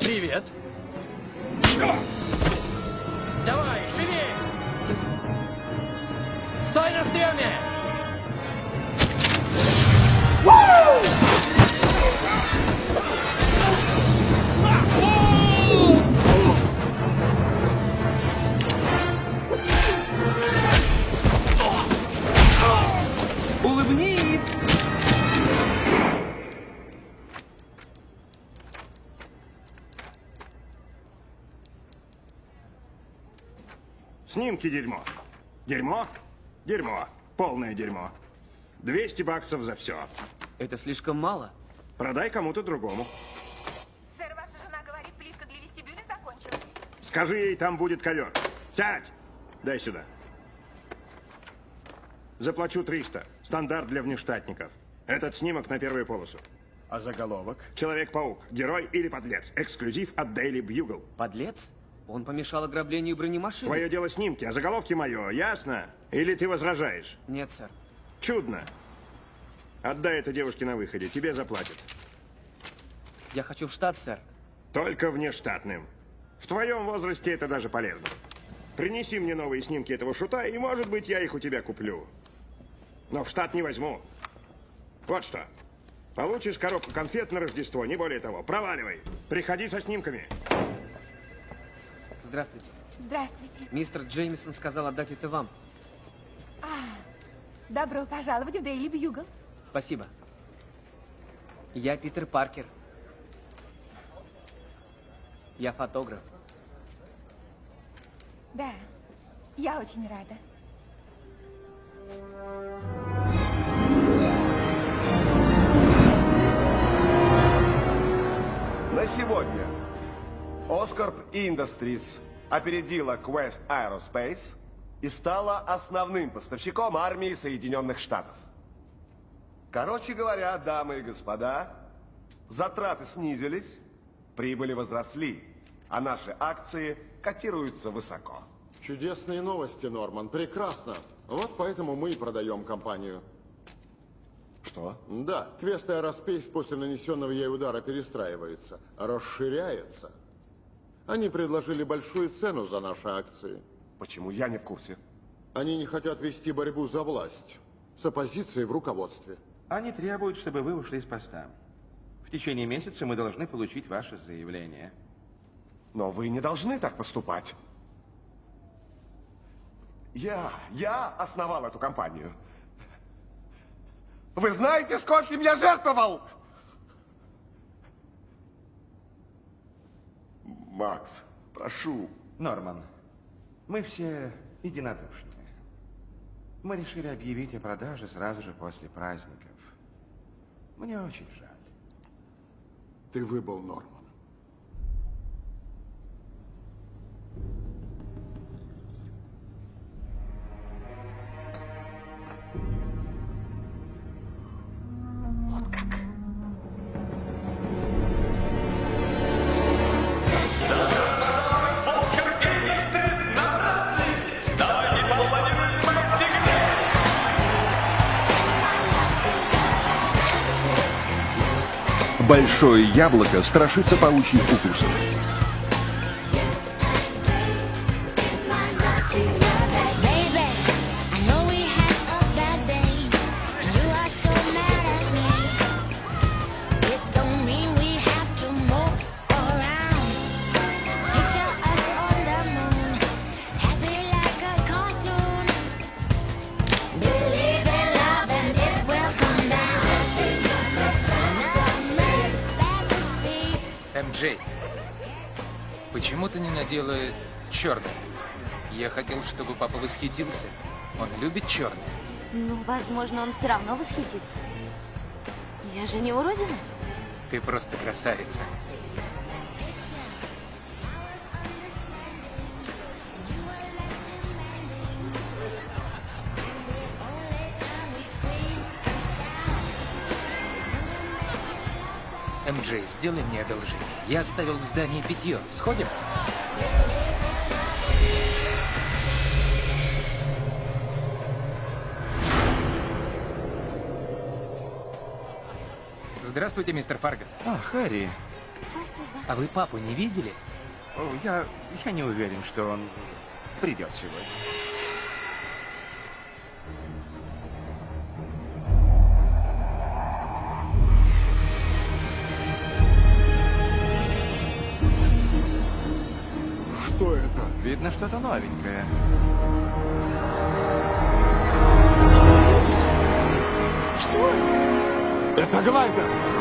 Привет. Давай, живи! Стой на стреме! Улыбнись! Снимки дерьмо. Дерьмо? Дерьмо. Полное дерьмо. 200 баксов за все. Это слишком мало. Продай кому-то другому. Сэр, ваша жена говорит, плитка для вестибюля закончилась. Скажи ей, там будет ковер. Сядь! Дай сюда. Заплачу 300. Стандарт для внештатников. Этот снимок на первую полосу. А заголовок? Человек-паук. Герой или подлец. Эксклюзив от Daily Bugle. Подлец? Он помешал ограблению бронемашины? Твое дело снимки, а заголовки мое, ясно? Или ты возражаешь? Нет, сэр. Чудно. Отдай это девушке на выходе, тебе заплатят. Я хочу в штат, сэр. Только внештатным. В твоем возрасте это даже полезно. Принеси мне новые снимки этого шута, и, может быть, я их у тебя куплю. Но в штат не возьму. Вот что. Получишь коробку конфет на Рождество, не более того. Проваливай. Приходи со снимками. Здравствуйте. Здравствуйте. Мистер Джеймисон сказал отдать это вам. А, добро пожаловать в Дейли Бьюгл. Спасибо. Я Питер Паркер. Я фотограф. Да, я очень рада. На сегодня Oscorp Industries опередила Quest Aerospace и стала основным поставщиком армии Соединенных Штатов. Короче говоря, дамы и господа, затраты снизились, прибыли возросли, а наши акции котируются высоко. Чудесные новости, Норман. Прекрасно. Вот поэтому мы и продаем компанию. Что? Да, квест Aerospace после нанесенного ей удара перестраивается, расширяется. Они предложили большую цену за наши акции. Почему? Я не в курсе. Они не хотят вести борьбу за власть с оппозицией в руководстве. Они требуют, чтобы вы ушли с поста. В течение месяца мы должны получить ваше заявление. Но вы не должны так поступать. Я, я основал эту компанию. Вы знаете, скольким я жертвовал? Макс, прошу. Норман, мы все единодушны. Мы решили объявить о продаже сразу же после праздников. Мне очень жаль. Ты выбыл, Норман. Большое яблоко страшится паучьих укусов. Восхитился. Он любит черное. Ну, возможно, он все равно восхитится. Я же не уродина. Ты просто красавица. МJ, сделай мне одолжение. Я оставил в здании питье. Сходим? Здравствуйте, мистер Фаргас. А, Харри. Спасибо. А вы папу не видели? О, я, я не уверен, что он придет сегодня. Что это? Видно, что-то новенькое. Это? Глайдер.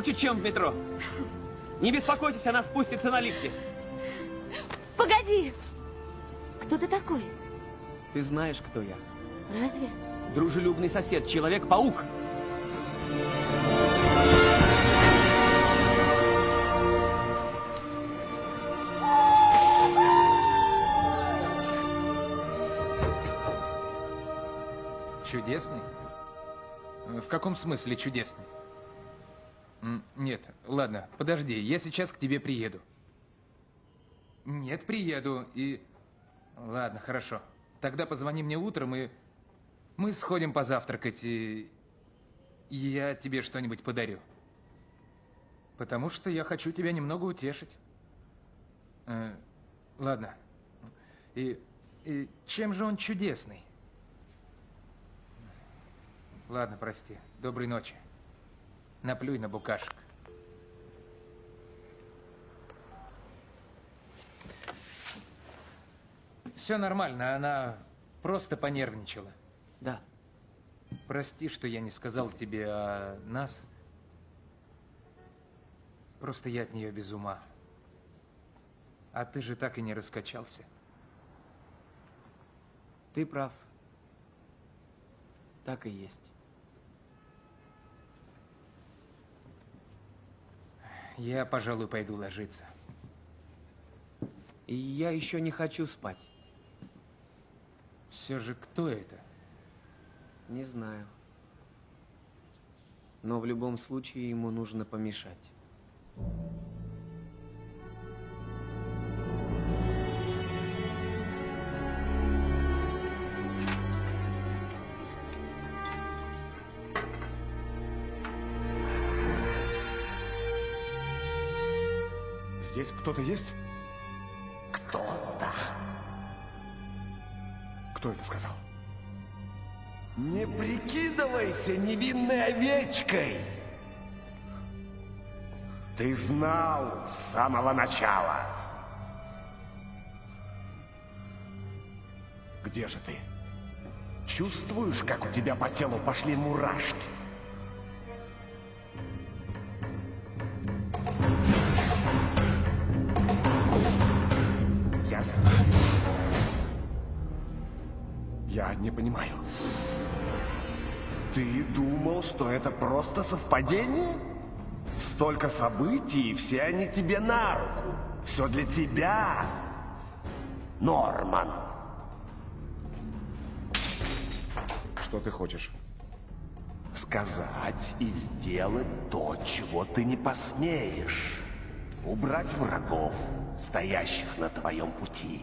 Круче, чем в метро. Не беспокойтесь, она спустится на лифте. Погоди! Кто ты такой? Ты знаешь, кто я. Разве? Дружелюбный сосед, Человек-паук. Чудесный? В каком смысле чудесный? Нет, ладно, подожди, я сейчас к тебе приеду. Нет, приеду, и... Ладно, хорошо. Тогда позвони мне утром, и мы сходим позавтракать, и я тебе что-нибудь подарю. Потому что я хочу тебя немного утешить. Э, ладно. И, и чем же он чудесный? Ладно, прости. Доброй ночи. Наплюй на букашек. Все нормально, она просто понервничала. Да. Прости, что я не сказал тебе о нас. Просто я от нее без ума. А ты же так и не раскачался. Ты прав. Так и есть. Я, пожалуй, пойду ложиться. И я еще не хочу спать. Все же кто это? Не знаю. Но в любом случае ему нужно помешать. Здесь кто-то есть? Кто-то. Кто это сказал? Не прикидывайся невинной овечкой. Ты знал с самого начала. Где же ты? Чувствуешь, как у тебя по телу пошли мурашки? Не понимаю. Ты думал, что это просто совпадение? Столько событий, и все они тебе на руку. Все для тебя, Норман. Что ты хочешь? Сказать и сделать то, чего ты не посмеешь. Убрать врагов, стоящих на твоем пути.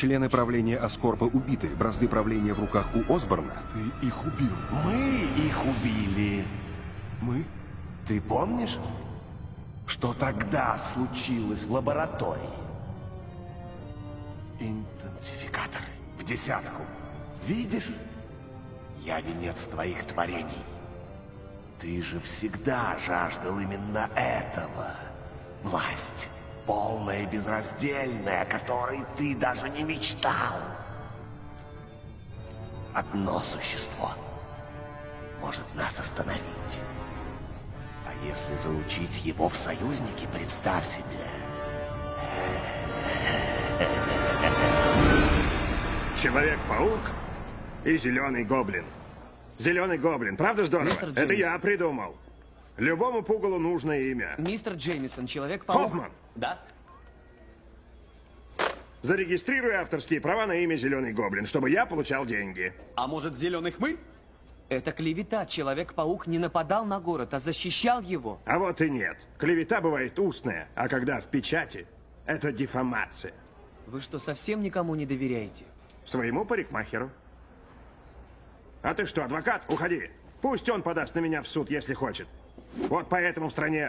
Члены правления Аскорпа убиты, бразды правления в руках у Осборна. Ты их убил. Мы их убили. Мы? Ты помнишь, что тогда случилось в лаборатории? Интенсификаторы в десятку. Видишь? Я венец твоих творений. Ты же всегда жаждал именно этого. Власть, полная и безраздельная, о которой ты даже не мечтал. Одно существо может нас остановить. А если залучить его в союзники, представь себе. Человек-паук и зеленый гоблин. Зеленый гоблин, правда здорово? Это я придумал. Любому пугалу нужное имя. Мистер Джеймисон, Человек-паук. Хоффман, Да? зарегистрируй авторские права на имя Зеленый гоблин, чтобы я получал деньги. А может, зеленый хмырь? Это клевета. Человек-паук не нападал на город, а защищал его. А вот и нет. Клевета бывает устная, а когда в печати, это дефамация. Вы что, совсем никому не доверяете? Своему парикмахеру. А ты что, адвокат? Уходи. Пусть он подаст на меня в суд, если хочет. Вот поэтому в стране...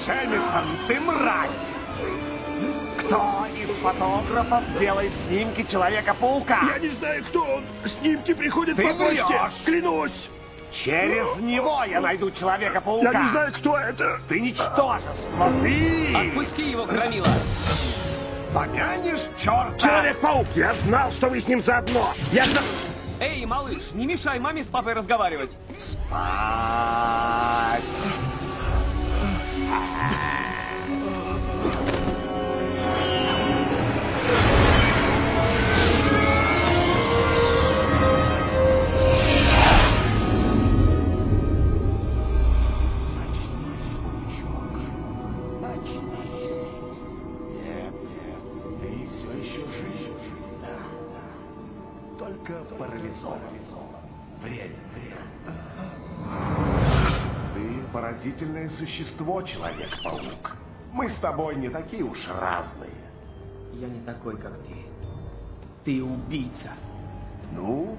Джемисон, ты мразь! Кто из фотографов делает снимки Человека-паука? Я не знаю, кто он. Снимки приходят Ты по почте. врешь! Клянусь. Через него я найду Человека-паука. Я не знаю, кто это. Ты ничтожество, ты! Отпусти его, громила! Помянешь черта? Человек-паук, я знал, что вы с ним заодно. Я знал... Эй, малыш, не мешай маме с папой разговаривать. Спать! え! поразительное существо, Человек-паук. Мы с тобой не такие уж разные. Я не такой, как ты. Ты убийца. Ну,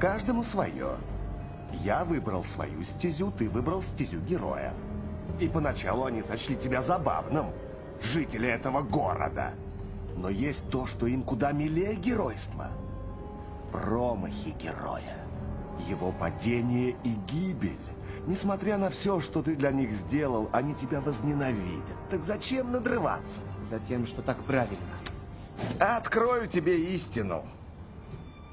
каждому свое. Я выбрал свою стезю, ты выбрал стезю героя. И поначалу они сочли тебя забавным, жители этого города. Но есть то, что им куда милее геройства. Промахи героя. Его падение и гибель. Несмотря на все, что ты для них сделал, они тебя возненавидят. Так зачем надрываться? Затем, что так правильно. Открою тебе истину.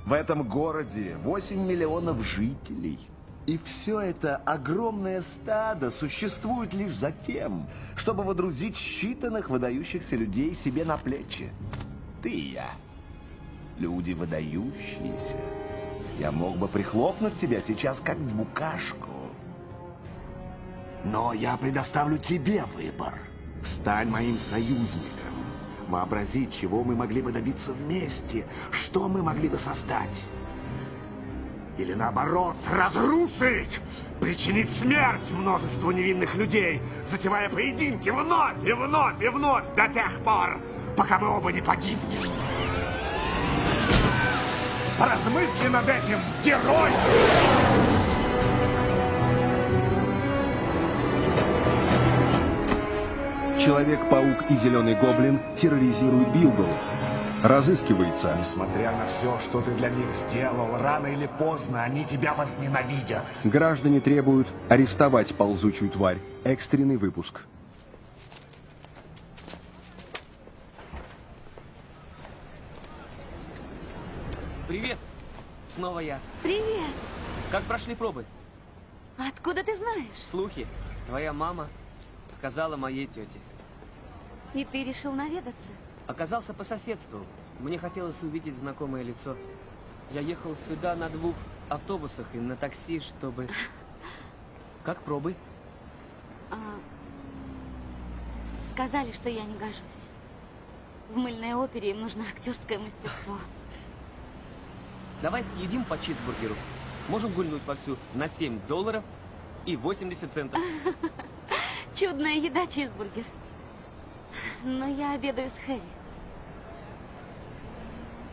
В этом городе 8 миллионов жителей. И все это огромное стадо существует лишь за тем, чтобы водрузить считанных выдающихся людей себе на плечи. Ты и я. Люди выдающиеся. Я мог бы прихлопнуть тебя сейчас как букашку. Но я предоставлю тебе выбор. Стань моим союзником. Вообрази, чего мы могли бы добиться вместе, что мы могли бы создать. Или наоборот, разрушить, причинить смерть множеству невинных людей, затевая поединки вновь и вновь и вновь до тех пор, пока мы оба не погибнем. Поразмысли над этим, герой! Человек-паук и Зеленый Гоблин терроризируют Билгл. Разыскивается. Несмотря на все, что ты для них сделал, рано или поздно они тебя возненавидят. Граждане требуют арестовать ползучую тварь. Экстренный выпуск. Привет. Снова я. Привет. Как прошли пробы? Откуда ты знаешь? Слухи. Твоя мама сказала моей тете. И ты решил наведаться? Оказался по соседству. Мне хотелось увидеть знакомое лицо. Я ехал сюда на двух автобусах и на такси, чтобы... Как пробы? А, Сказали, что я не гожусь. В мыльной опере им нужно актерское мастерство. Давай съедим по чизбургеру. Можем гульнуть вовсю на 7 долларов и 80 центов. Чудная еда, чизбургер. Но я обедаю с Хэри.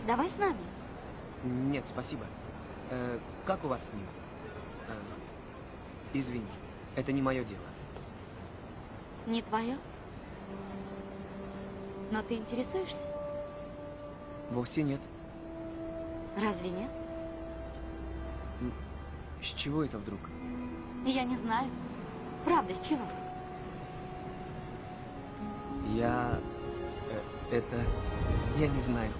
Давай с нами. Нет, спасибо. Э, как у вас с ним? Э, извини, это не мое дело. Не твое? Но ты интересуешься? Вовсе нет. Разве нет? С чего это вдруг? Я не знаю. Правда, с чего? Я... э, это... Я не знаю.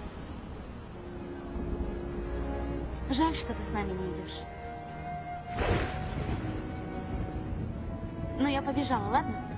Жаль, что ты с нами не идешь. Но я побежала, ладно?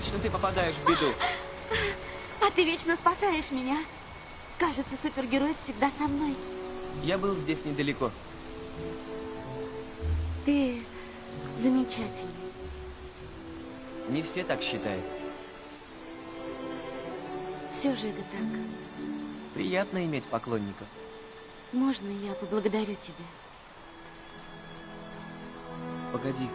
Вечно ты попадаешь в беду. А ты вечно спасаешь меня. Кажется, супергерой всегда со мной. Я был здесь недалеко. Ты замечательный. Не все так считают. Все же это так. Приятно иметь поклонников. Можно я поблагодарю тебя? Погоди.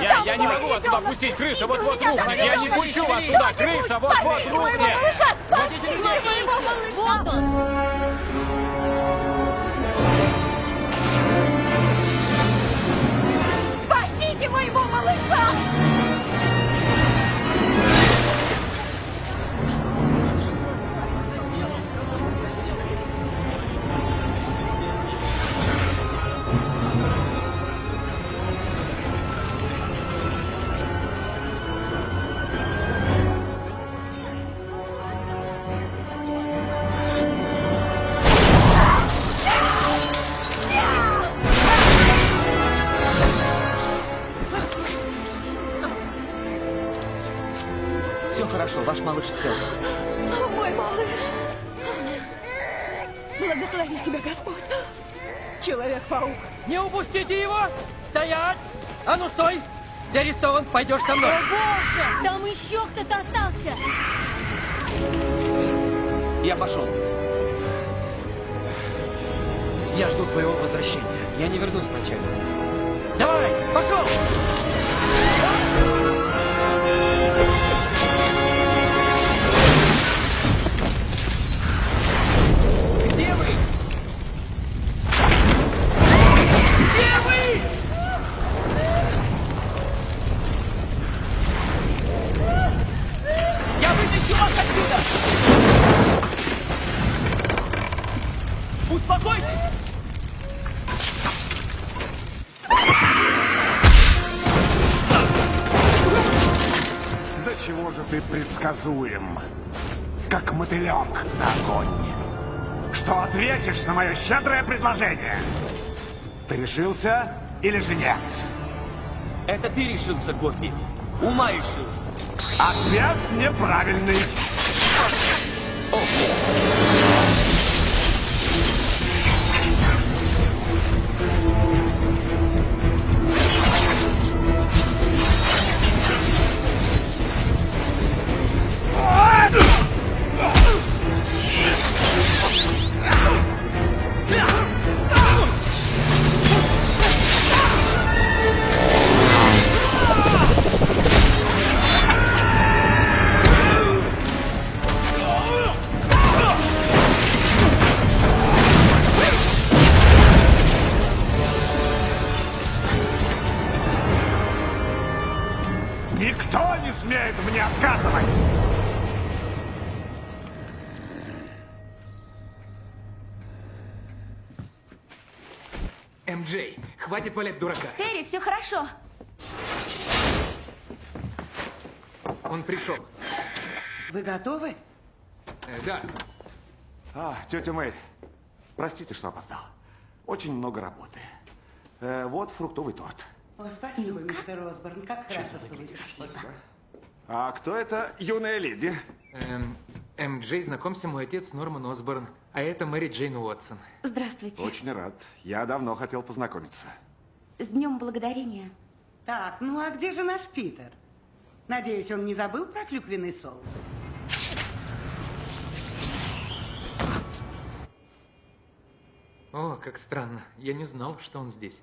Я, я не могу вас туда пустить, крыша вот-вот рухнет. Я не пущу вас туда, крыша вот-вот Спасите моего рухнет. малыша! Спасите моего малыша! Вот он! Пойдешь со мной. О боже, там еще кто-то остался. Я пошел. Я жду твоего возвращения. Я не вернусь вначале. Давай, пошел! Ты предсказуем, как мотылек на огонь? Что ответишь на мое щедрое предложение? Ты решился или же нет? Это ты решился, Гоппи. Ума решился. Ответ неправильный. Хватит валять дурака. Хэри, все хорошо. Он пришел. Вы готовы? Э, да. А, тетя Мэй, простите, что опоздал. Очень много работы. Э, вот фруктовый торт. О, спасибо, мистер Осборн. Как хорошо, что вы пришли. А кто это юная леди? Эм, МJ, знакомься, мой отец Норман Осборн, а это Мэри Джейн Уотсон. Здравствуйте. Очень рад. Я давно хотел познакомиться. С Днем Благодарения. Так, ну а где же наш Питер? Надеюсь, он не забыл про клюквенный соус? О, как странно. Я не знал, что он здесь.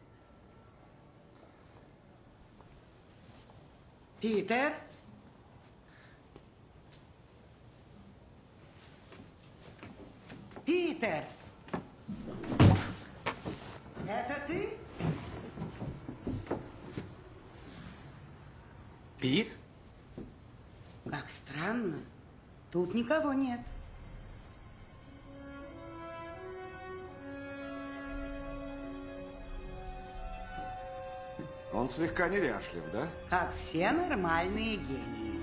Питер? Питер! Это ты? Пит? Как странно. Тут никого нет. Он слегка неряшлив, да? Как все нормальные гении.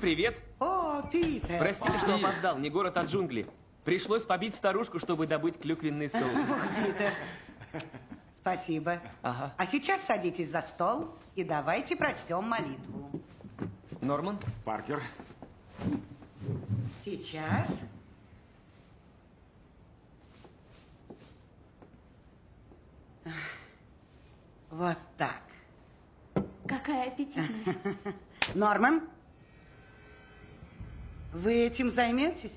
Всем привет! О, Питер! Простите, что опоздал, не город, а джунгли. Пришлось побить старушку, чтобы добыть клюквенный соус. Питер. Спасибо. Ага. А сейчас садитесь за стол и давайте прочтем молитву. Норман? Паркер. Сейчас. Вот так. Какая аппетитная. Норман, вы этим займетесь?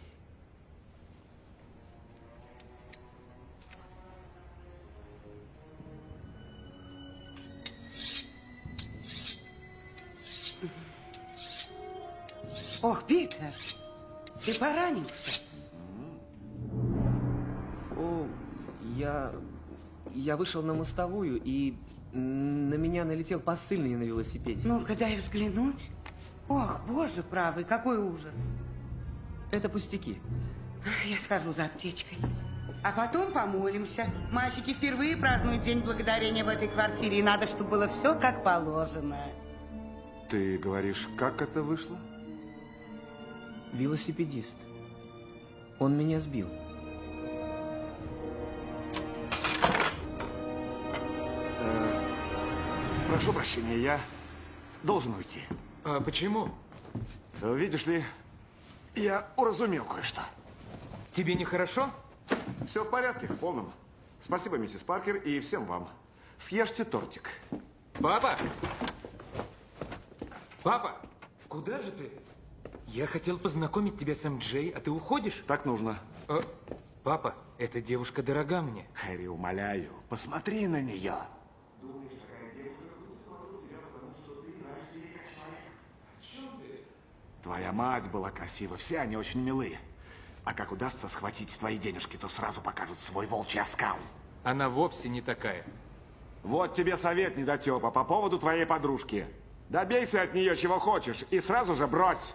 Ох, Питер, ты поранился. О, я... я вышел на мостовую, и на меня налетел посыльный на велосипеде. Ну-ка, дай взглянуть. Ох, боже правый, какой ужас. Это пустяки. Я схожу за аптечкой. А потом помолимся. Мальчики впервые празднуют День Благодарения в этой квартире, и надо, чтобы было все как положено. Ты говоришь, как это вышло? Велосипедист. Он меня сбил. Прошу прощения, я должен уйти. А почему? Видишь ли, я уразумел кое-что. Тебе нехорошо? Все в порядке, в полном. Спасибо, миссис Паркер, и всем вам. Съешьте тортик. Папа! Папа! Куда же ты? Я хотел познакомить тебя с МД, а ты уходишь? Так нужно. Э, папа, эта девушка дорога мне. Хэри, умоляю, посмотри на нее. Твоя мать была красива, все они очень милые. А как удастся схватить твои денежки, то сразу покажут свой волчий оскал. Она вовсе не такая. Вот тебе совет, недотепа, по поводу твоей подружки. Добейся от нее чего хочешь и сразу же брось.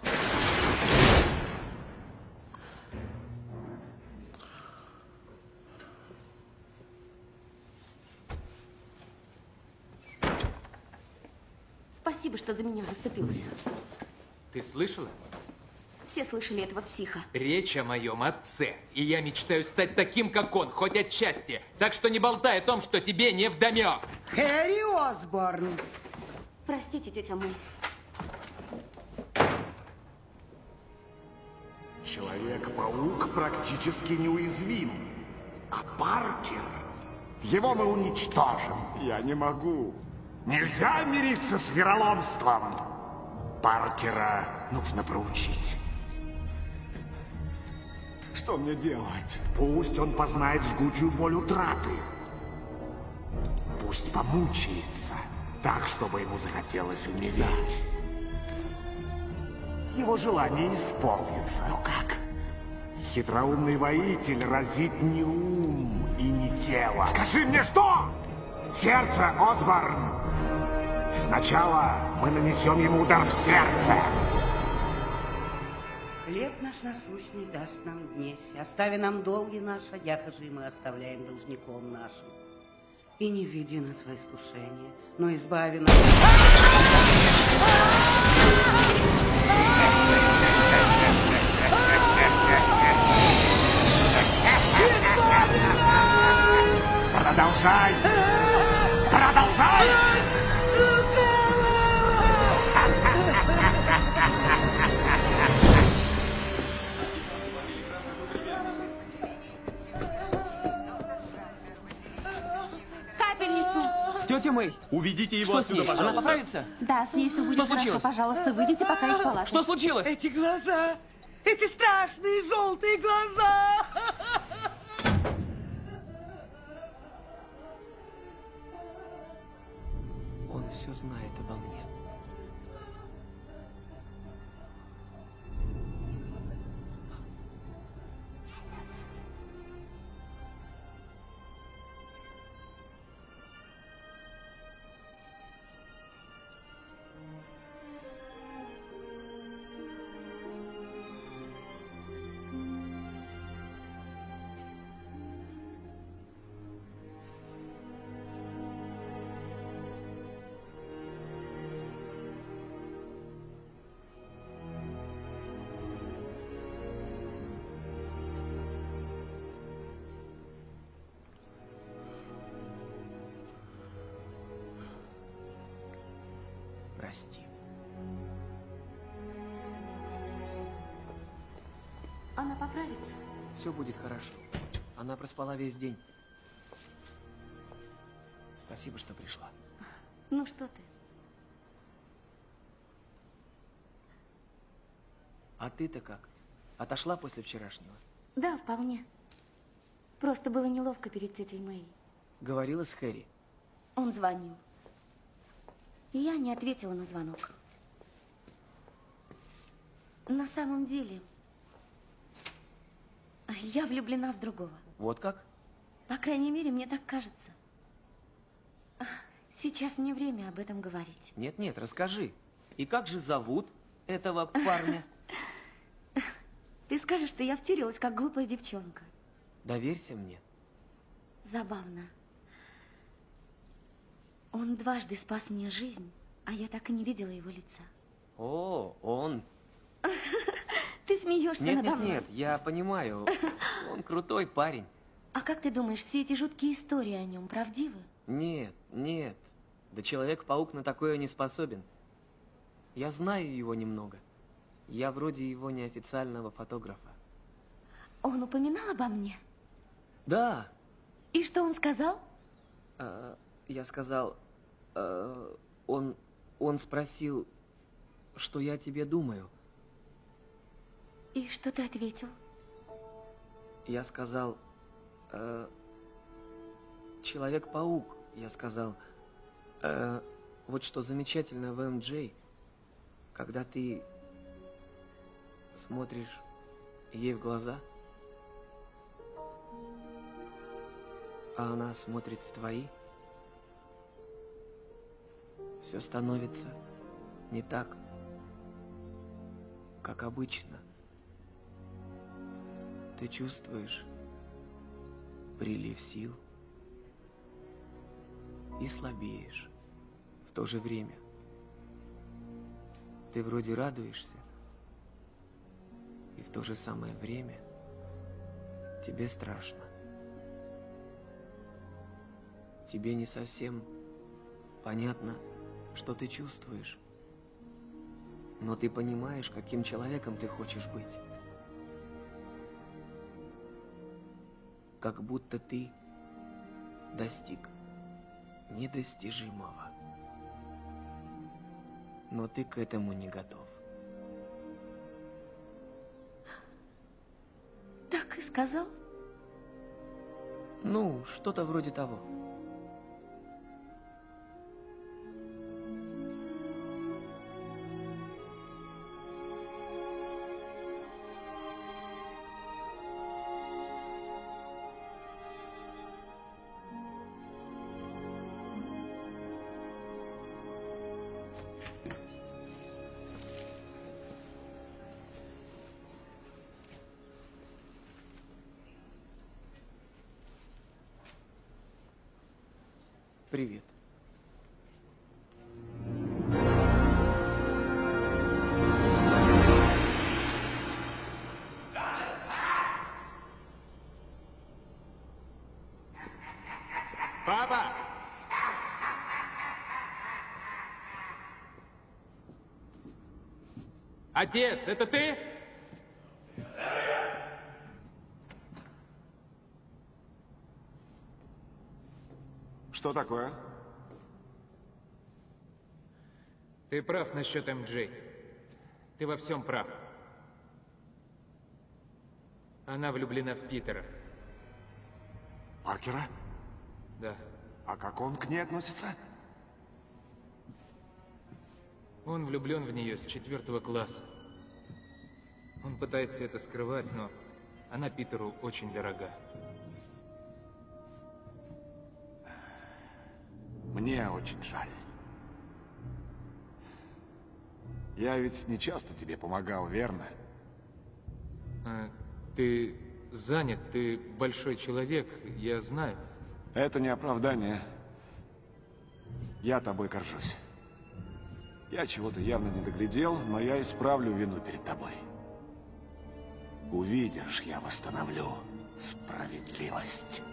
Спасибо, что за меня заступился. Ты слышала? Все слышали этого психа. Речь о моем отце. И я мечтаю стать таким, как он, хоть отчасти. Так что не болтай о том, что тебе не вдомек. Хэри Осборн. Простите, тетя Мэй. Человек-паук практически неуязвим. А Паркер, его мы уничтожим. Я не могу. Нельзя мириться с вероломством. Паркера нужно проучить. Что мне делать? Пусть он познает жгучую боль утраты. Пусть помучается, так, чтобы ему захотелось умереть. Его желание исполнится. Но как? Хитроумный воитель разит не ум и не тело. Скажи мне, что? Сердце, Осборн! Сначала мы нанесем ему удар в сердце. Хлеб наш насущный даст нам днесь, остави нам долги наши, якоже и мы оставляем должником нашим. И не введи нас во искушение, но избави нас... Продолжай! Продолжай! Тетя Мэй! Уведите его Что отсюда, с ней? Она пожалуйста. поправится? Да, с ней все будет Что хорошо. случилось? Пожалуйста, выйдите пока из палаты. Что случилось? Эти глаза! Эти страшные желтые глаза! Он все знает обо мне. Она поправится. Все будет хорошо. Она проспала весь день. Спасибо, что пришла. Ну что ты? А ты-то как? Отошла после вчерашнего? Да, вполне. Просто было неловко перед тетей Мэй. Говорила с Хэри. Он звонил. И я не ответила на звонок. На самом деле, я влюблена в другого. Вот как? По крайней мере, мне так кажется. Сейчас не время об этом говорить. Нет-нет, расскажи. И как же зовут этого парня? Ты скажешь, что я втюрилась, как глупая девчонка. Доверься мне. Забавно. Он дважды спас мне жизнь, а я так и не видела его лица. О, он. Ты смеешься Нет, надо нет, мной. нет, я понимаю. Он крутой парень. А как ты думаешь, все эти жуткие истории о нем правдивы? Нет, нет. Да Человек-паук на такое не способен. Я знаю его немного. Я вроде его неофициального фотографа. Он упоминал обо мне? Да, И что он сказал? а, я сказал, а, он, он спросил, что я тебе думаю. И что ты ответил? Я сказал, э, Человек-паук, я сказал, «Э, вот что замечательно в МД, когда ты смотришь ей в глаза, а она смотрит в твои, все становится не так, как обычно. Ты чувствуешь прилив сил и слабеешь в то же время. Ты вроде радуешься, и в то же самое время тебе страшно. Тебе не совсем понятно, что ты чувствуешь, но ты понимаешь, каким человеком ты хочешь быть. Как будто ты достиг недостижимого. Но ты к этому не готов. Так и сказал? Ну, что-то вроде того. Отец, это ты? Что такое? Ты прав насчет МД. Ты во всем прав. Она влюблена в Питера. Паркера? Да. А как он к ней относится? Он влюблен в нее с четвертого класса. Он пытается это скрывать, но она Питеру очень дорога. Мне очень жаль. Я ведь не часто тебе помогал, верно? А, ты занят, ты большой человек, я знаю. Это не оправдание. Я тобой горжусь. Я чего-то явно не доглядел, но я исправлю вину перед тобой. Увидишь, я восстановлю справедливость.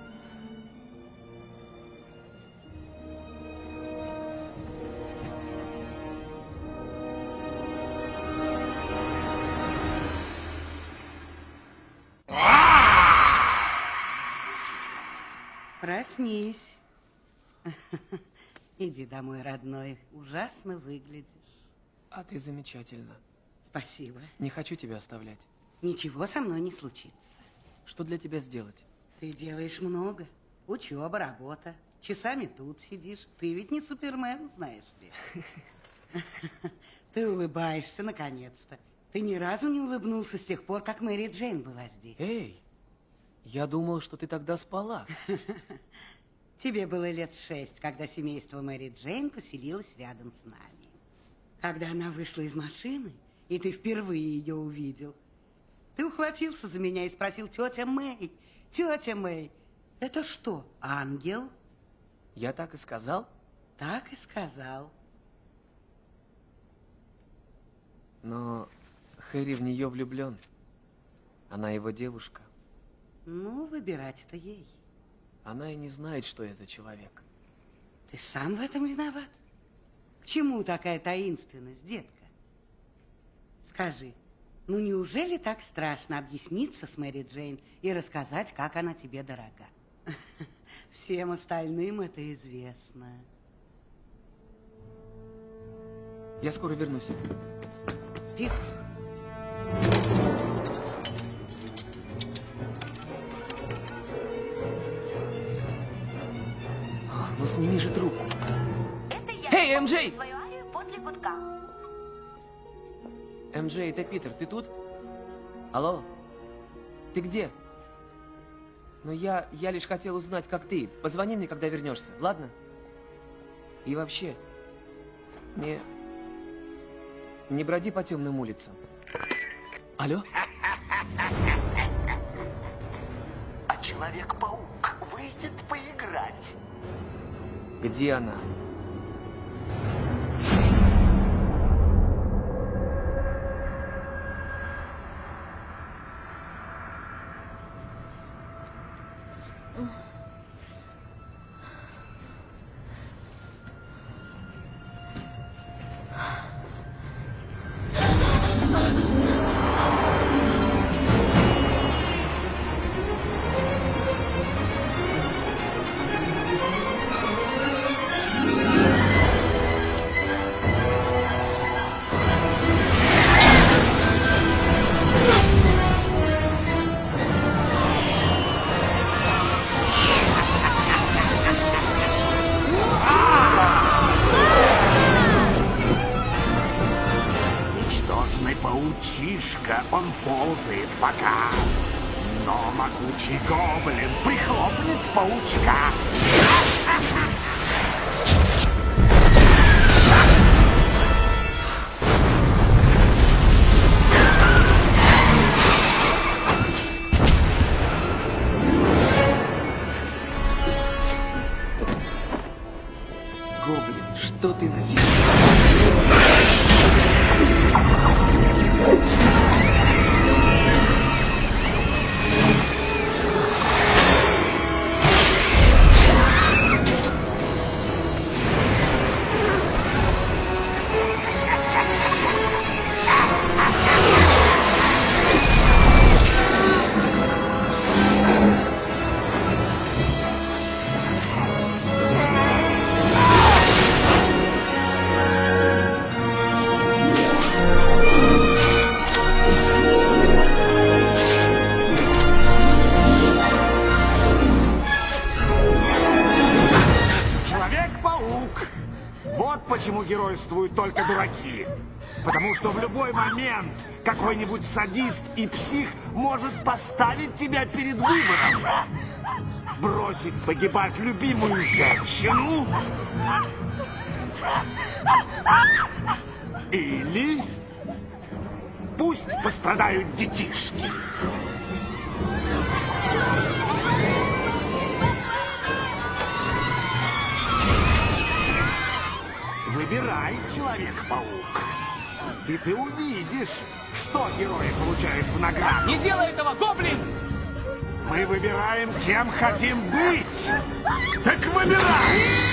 Проснись. Иди домой, родной. Ужасно выглядишь. А ты замечательно. Спасибо. Не хочу тебя оставлять. Ничего со мной не случится. Что для тебя сделать? Ты делаешь много. Учеба, работа. Часами тут сидишь. Ты ведь не супермен, знаешь ли. Ты улыбаешься, наконец-то. Ты ни разу не улыбнулся с тех пор, как Мэри Джейн была здесь. Эй, я думал, что ты тогда спала. Тебе было лет шесть, когда семейство Мэри Джейн поселилось рядом с нами. Когда она вышла из машины, и ты впервые ее увидел, ты ухватился за меня и спросил, тетя Мэй, тетя Мэй, это что, ангел? Я так и сказал? Так и сказал. Но Хэри в нее влюблен. Она его девушка. Ну, выбирать-то ей. Она и не знает, что я за человек. Ты сам в этом виноват? К чему такая таинственность, детка? Скажи, ну неужели так страшно объясниться с Мэри Джейн и рассказать, как она тебе дорога? Всем остальным это известно. Я скоро вернусь. Пит, сними же трубку. Эй, исполню МJ! свою арию после гудка. МJ, это Питер, ты тут? Алло? Ты где? Ну я, я лишь хотел узнать, как ты. Позвони мне, когда вернешься, ладно? И вообще, не... Не броди по темным улицам. Алло? А Человек-паук выйдет поиграть. Где она? Садист и псих может поставить тебя перед выбором. Бросить погибать любимую женщину. Или пусть пострадают детишки. Выбирай, Человек-паук. И ты увидишь, что герои получают в награду. Не делай этого, гоблин! Мы выбираем, кем хотим быть. Так выбирай!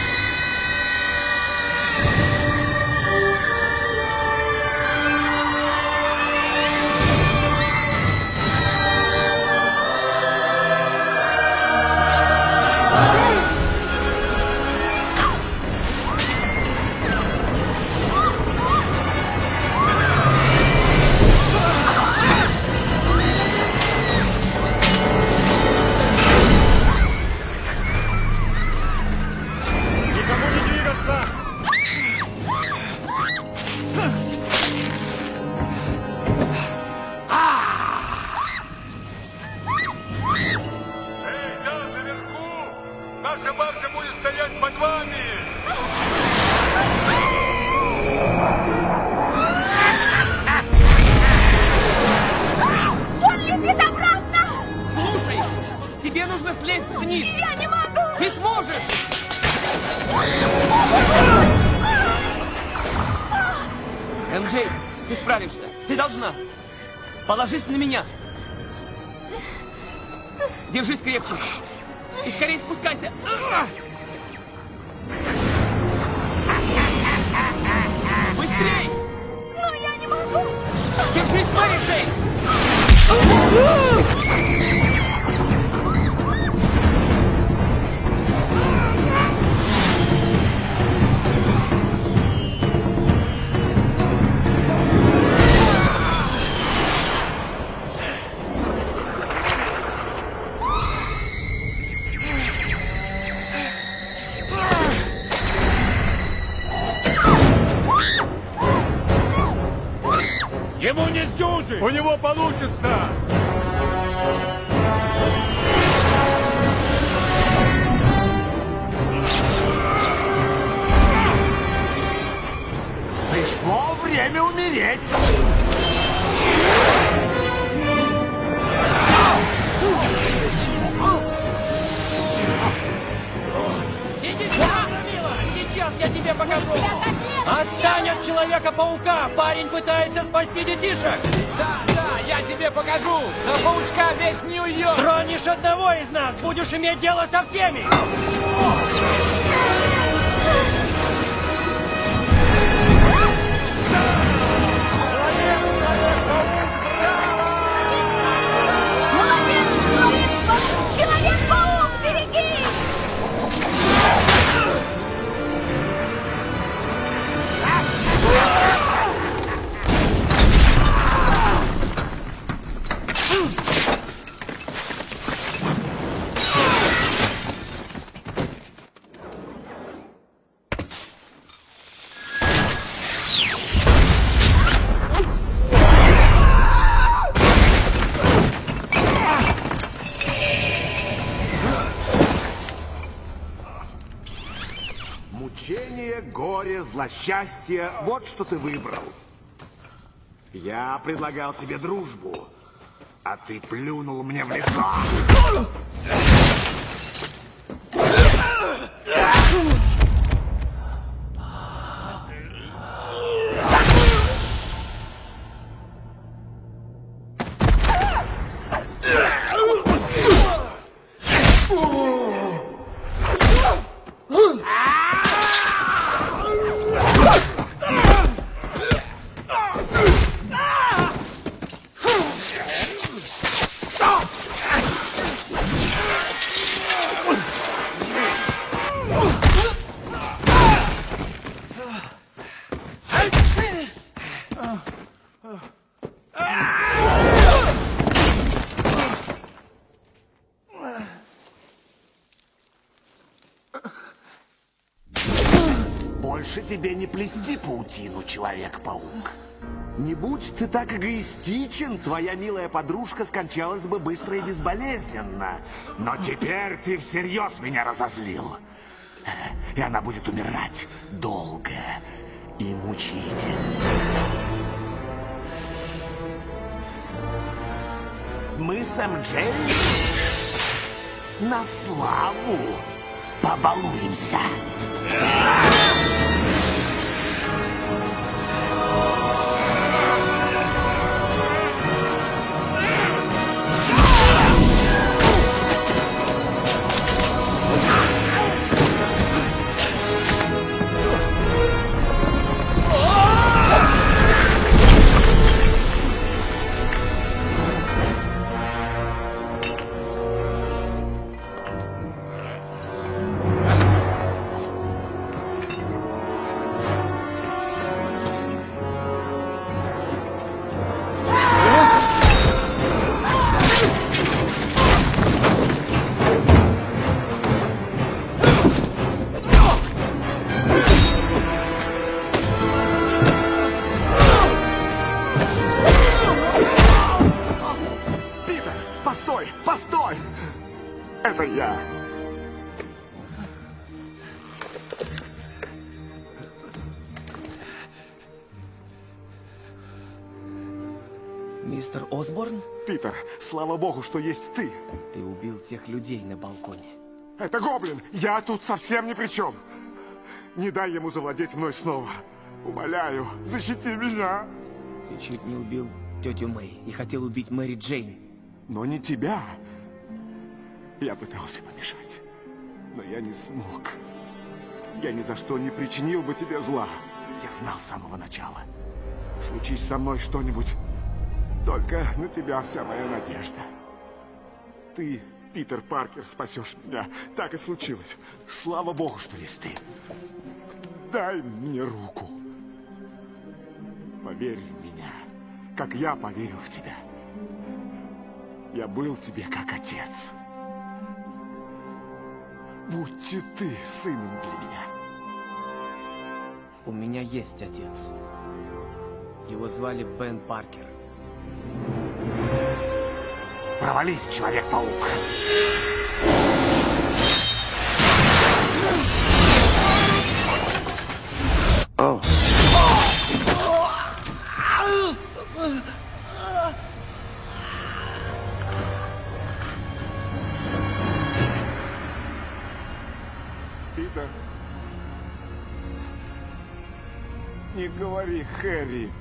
Получится! Горе, злосчастье — вот что ты выбрал. Я предлагал тебе дружбу, а ты плюнул мне в лицо. Плести паутину, Человек-паук. Не будь ты так эгоистичен, твоя милая подружка скончалась бы быстро и безболезненно. Но теперь ты всерьез меня разозлил. И она будет умирать долго и мучительно. Мы с МД на славу побалуемся. Слава богу, что есть ты. Ты убил тех людей на балконе. Это гоблин. Я тут совсем ни при чем. Не дай ему завладеть мной снова. Умоляю, защити меня. Ты чуть не убил тетю Мэй и хотел убить Мэри Джейн. Но не тебя. Я пытался помешать, но я не смог. Я ни за что не причинил бы тебе зла. Я знал с самого начала. Случись со мной что-нибудь, только на тебя вся моя надежда. Ты, Питер Паркер, спасешь меня. Так и случилось. Слава богу, что есть ты. Дай мне руку. Поверь в меня, как я поверил в тебя. Я был тебе как отец. Будьте ты сыном для меня. У меня есть отец. Его звали Бен Паркер. Провались, Человек-паук. Питер. Не говори, Хэри.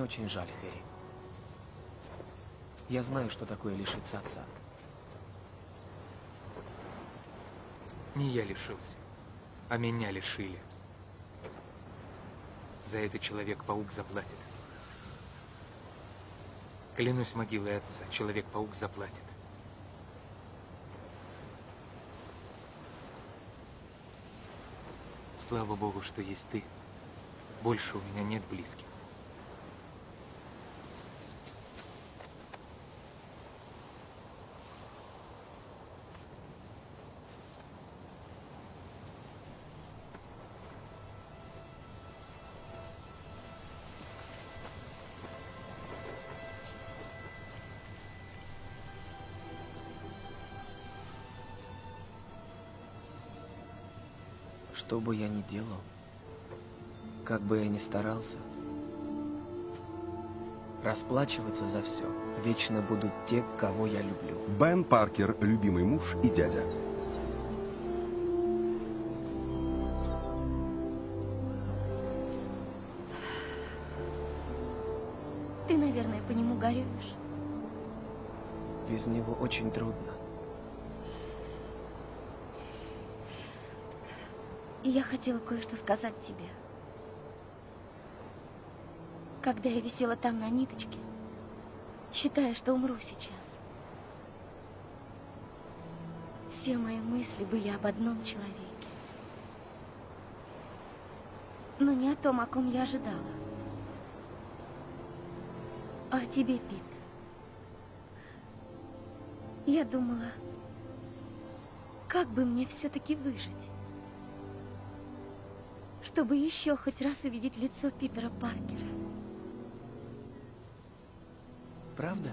Мне очень жаль, Хэри. Я знаю, что такое лишиться отца. Не я лишился, а меня лишили. За это Человек-паук заплатит. Клянусь могилой отца, Человек-паук заплатит. Слава Богу, что есть ты. Больше у меня нет близких. Что бы я ни делал, как бы я ни старался, расплачиваться за все вечно будут те, кого я люблю. Бен Паркер, любимый муж и дядя. Ты, наверное, по нему горюешь. Без него очень трудно. Я хотела кое-что сказать тебе. Когда я висела там на ниточке, считая, что умру сейчас, все мои мысли были об одном человеке. Но не о том, о ком я ожидала. А о тебе, Пит. Я думала, как бы мне все-таки выжить чтобы еще хоть раз увидеть лицо Питера Паркера. Правда?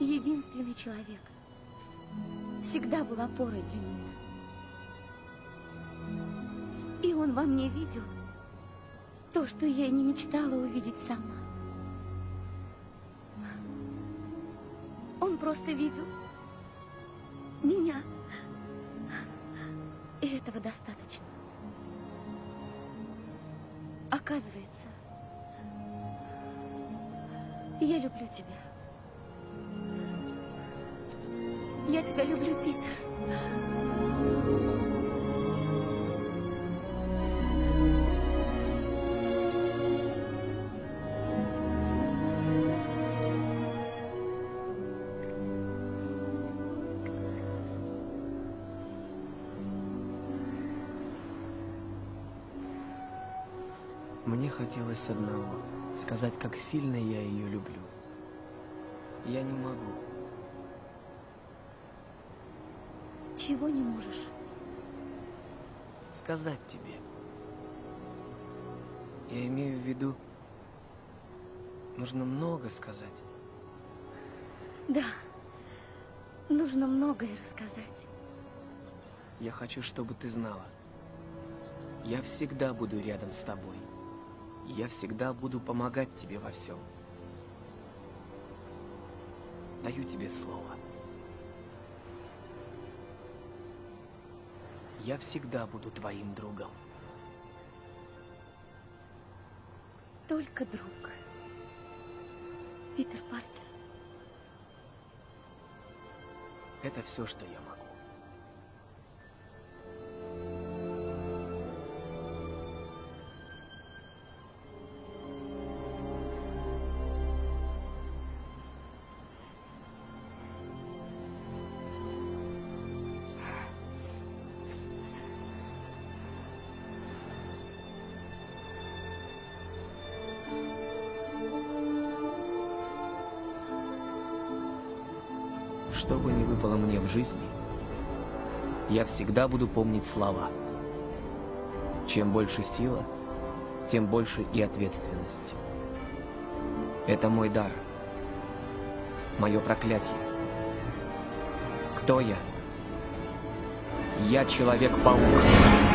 Единственный человек. Всегда был опорой для меня. И он во мне видел то, что я и не мечтала увидеть сама. Он просто видел меня. И этого достаточно. Оказывается, я люблю тебя. Я тебя люблю, Питер. Хотелось одного — сказать, как сильно я ее люблю. Я не могу. Чего не можешь? Сказать тебе. Я имею в виду, нужно много сказать. Да, нужно многое рассказать. Я хочу, чтобы ты знала. Я всегда буду рядом с тобой. Я всегда буду помогать тебе во всем. Даю тебе слово. Я всегда буду твоим другом. Только друг. Питер Паркер. Это все, что я могу. Всегда буду помнить слова. Чем больше сила, тем больше и ответственность. Это мой дар, мое проклятие. Кто я? Я Человек-паук.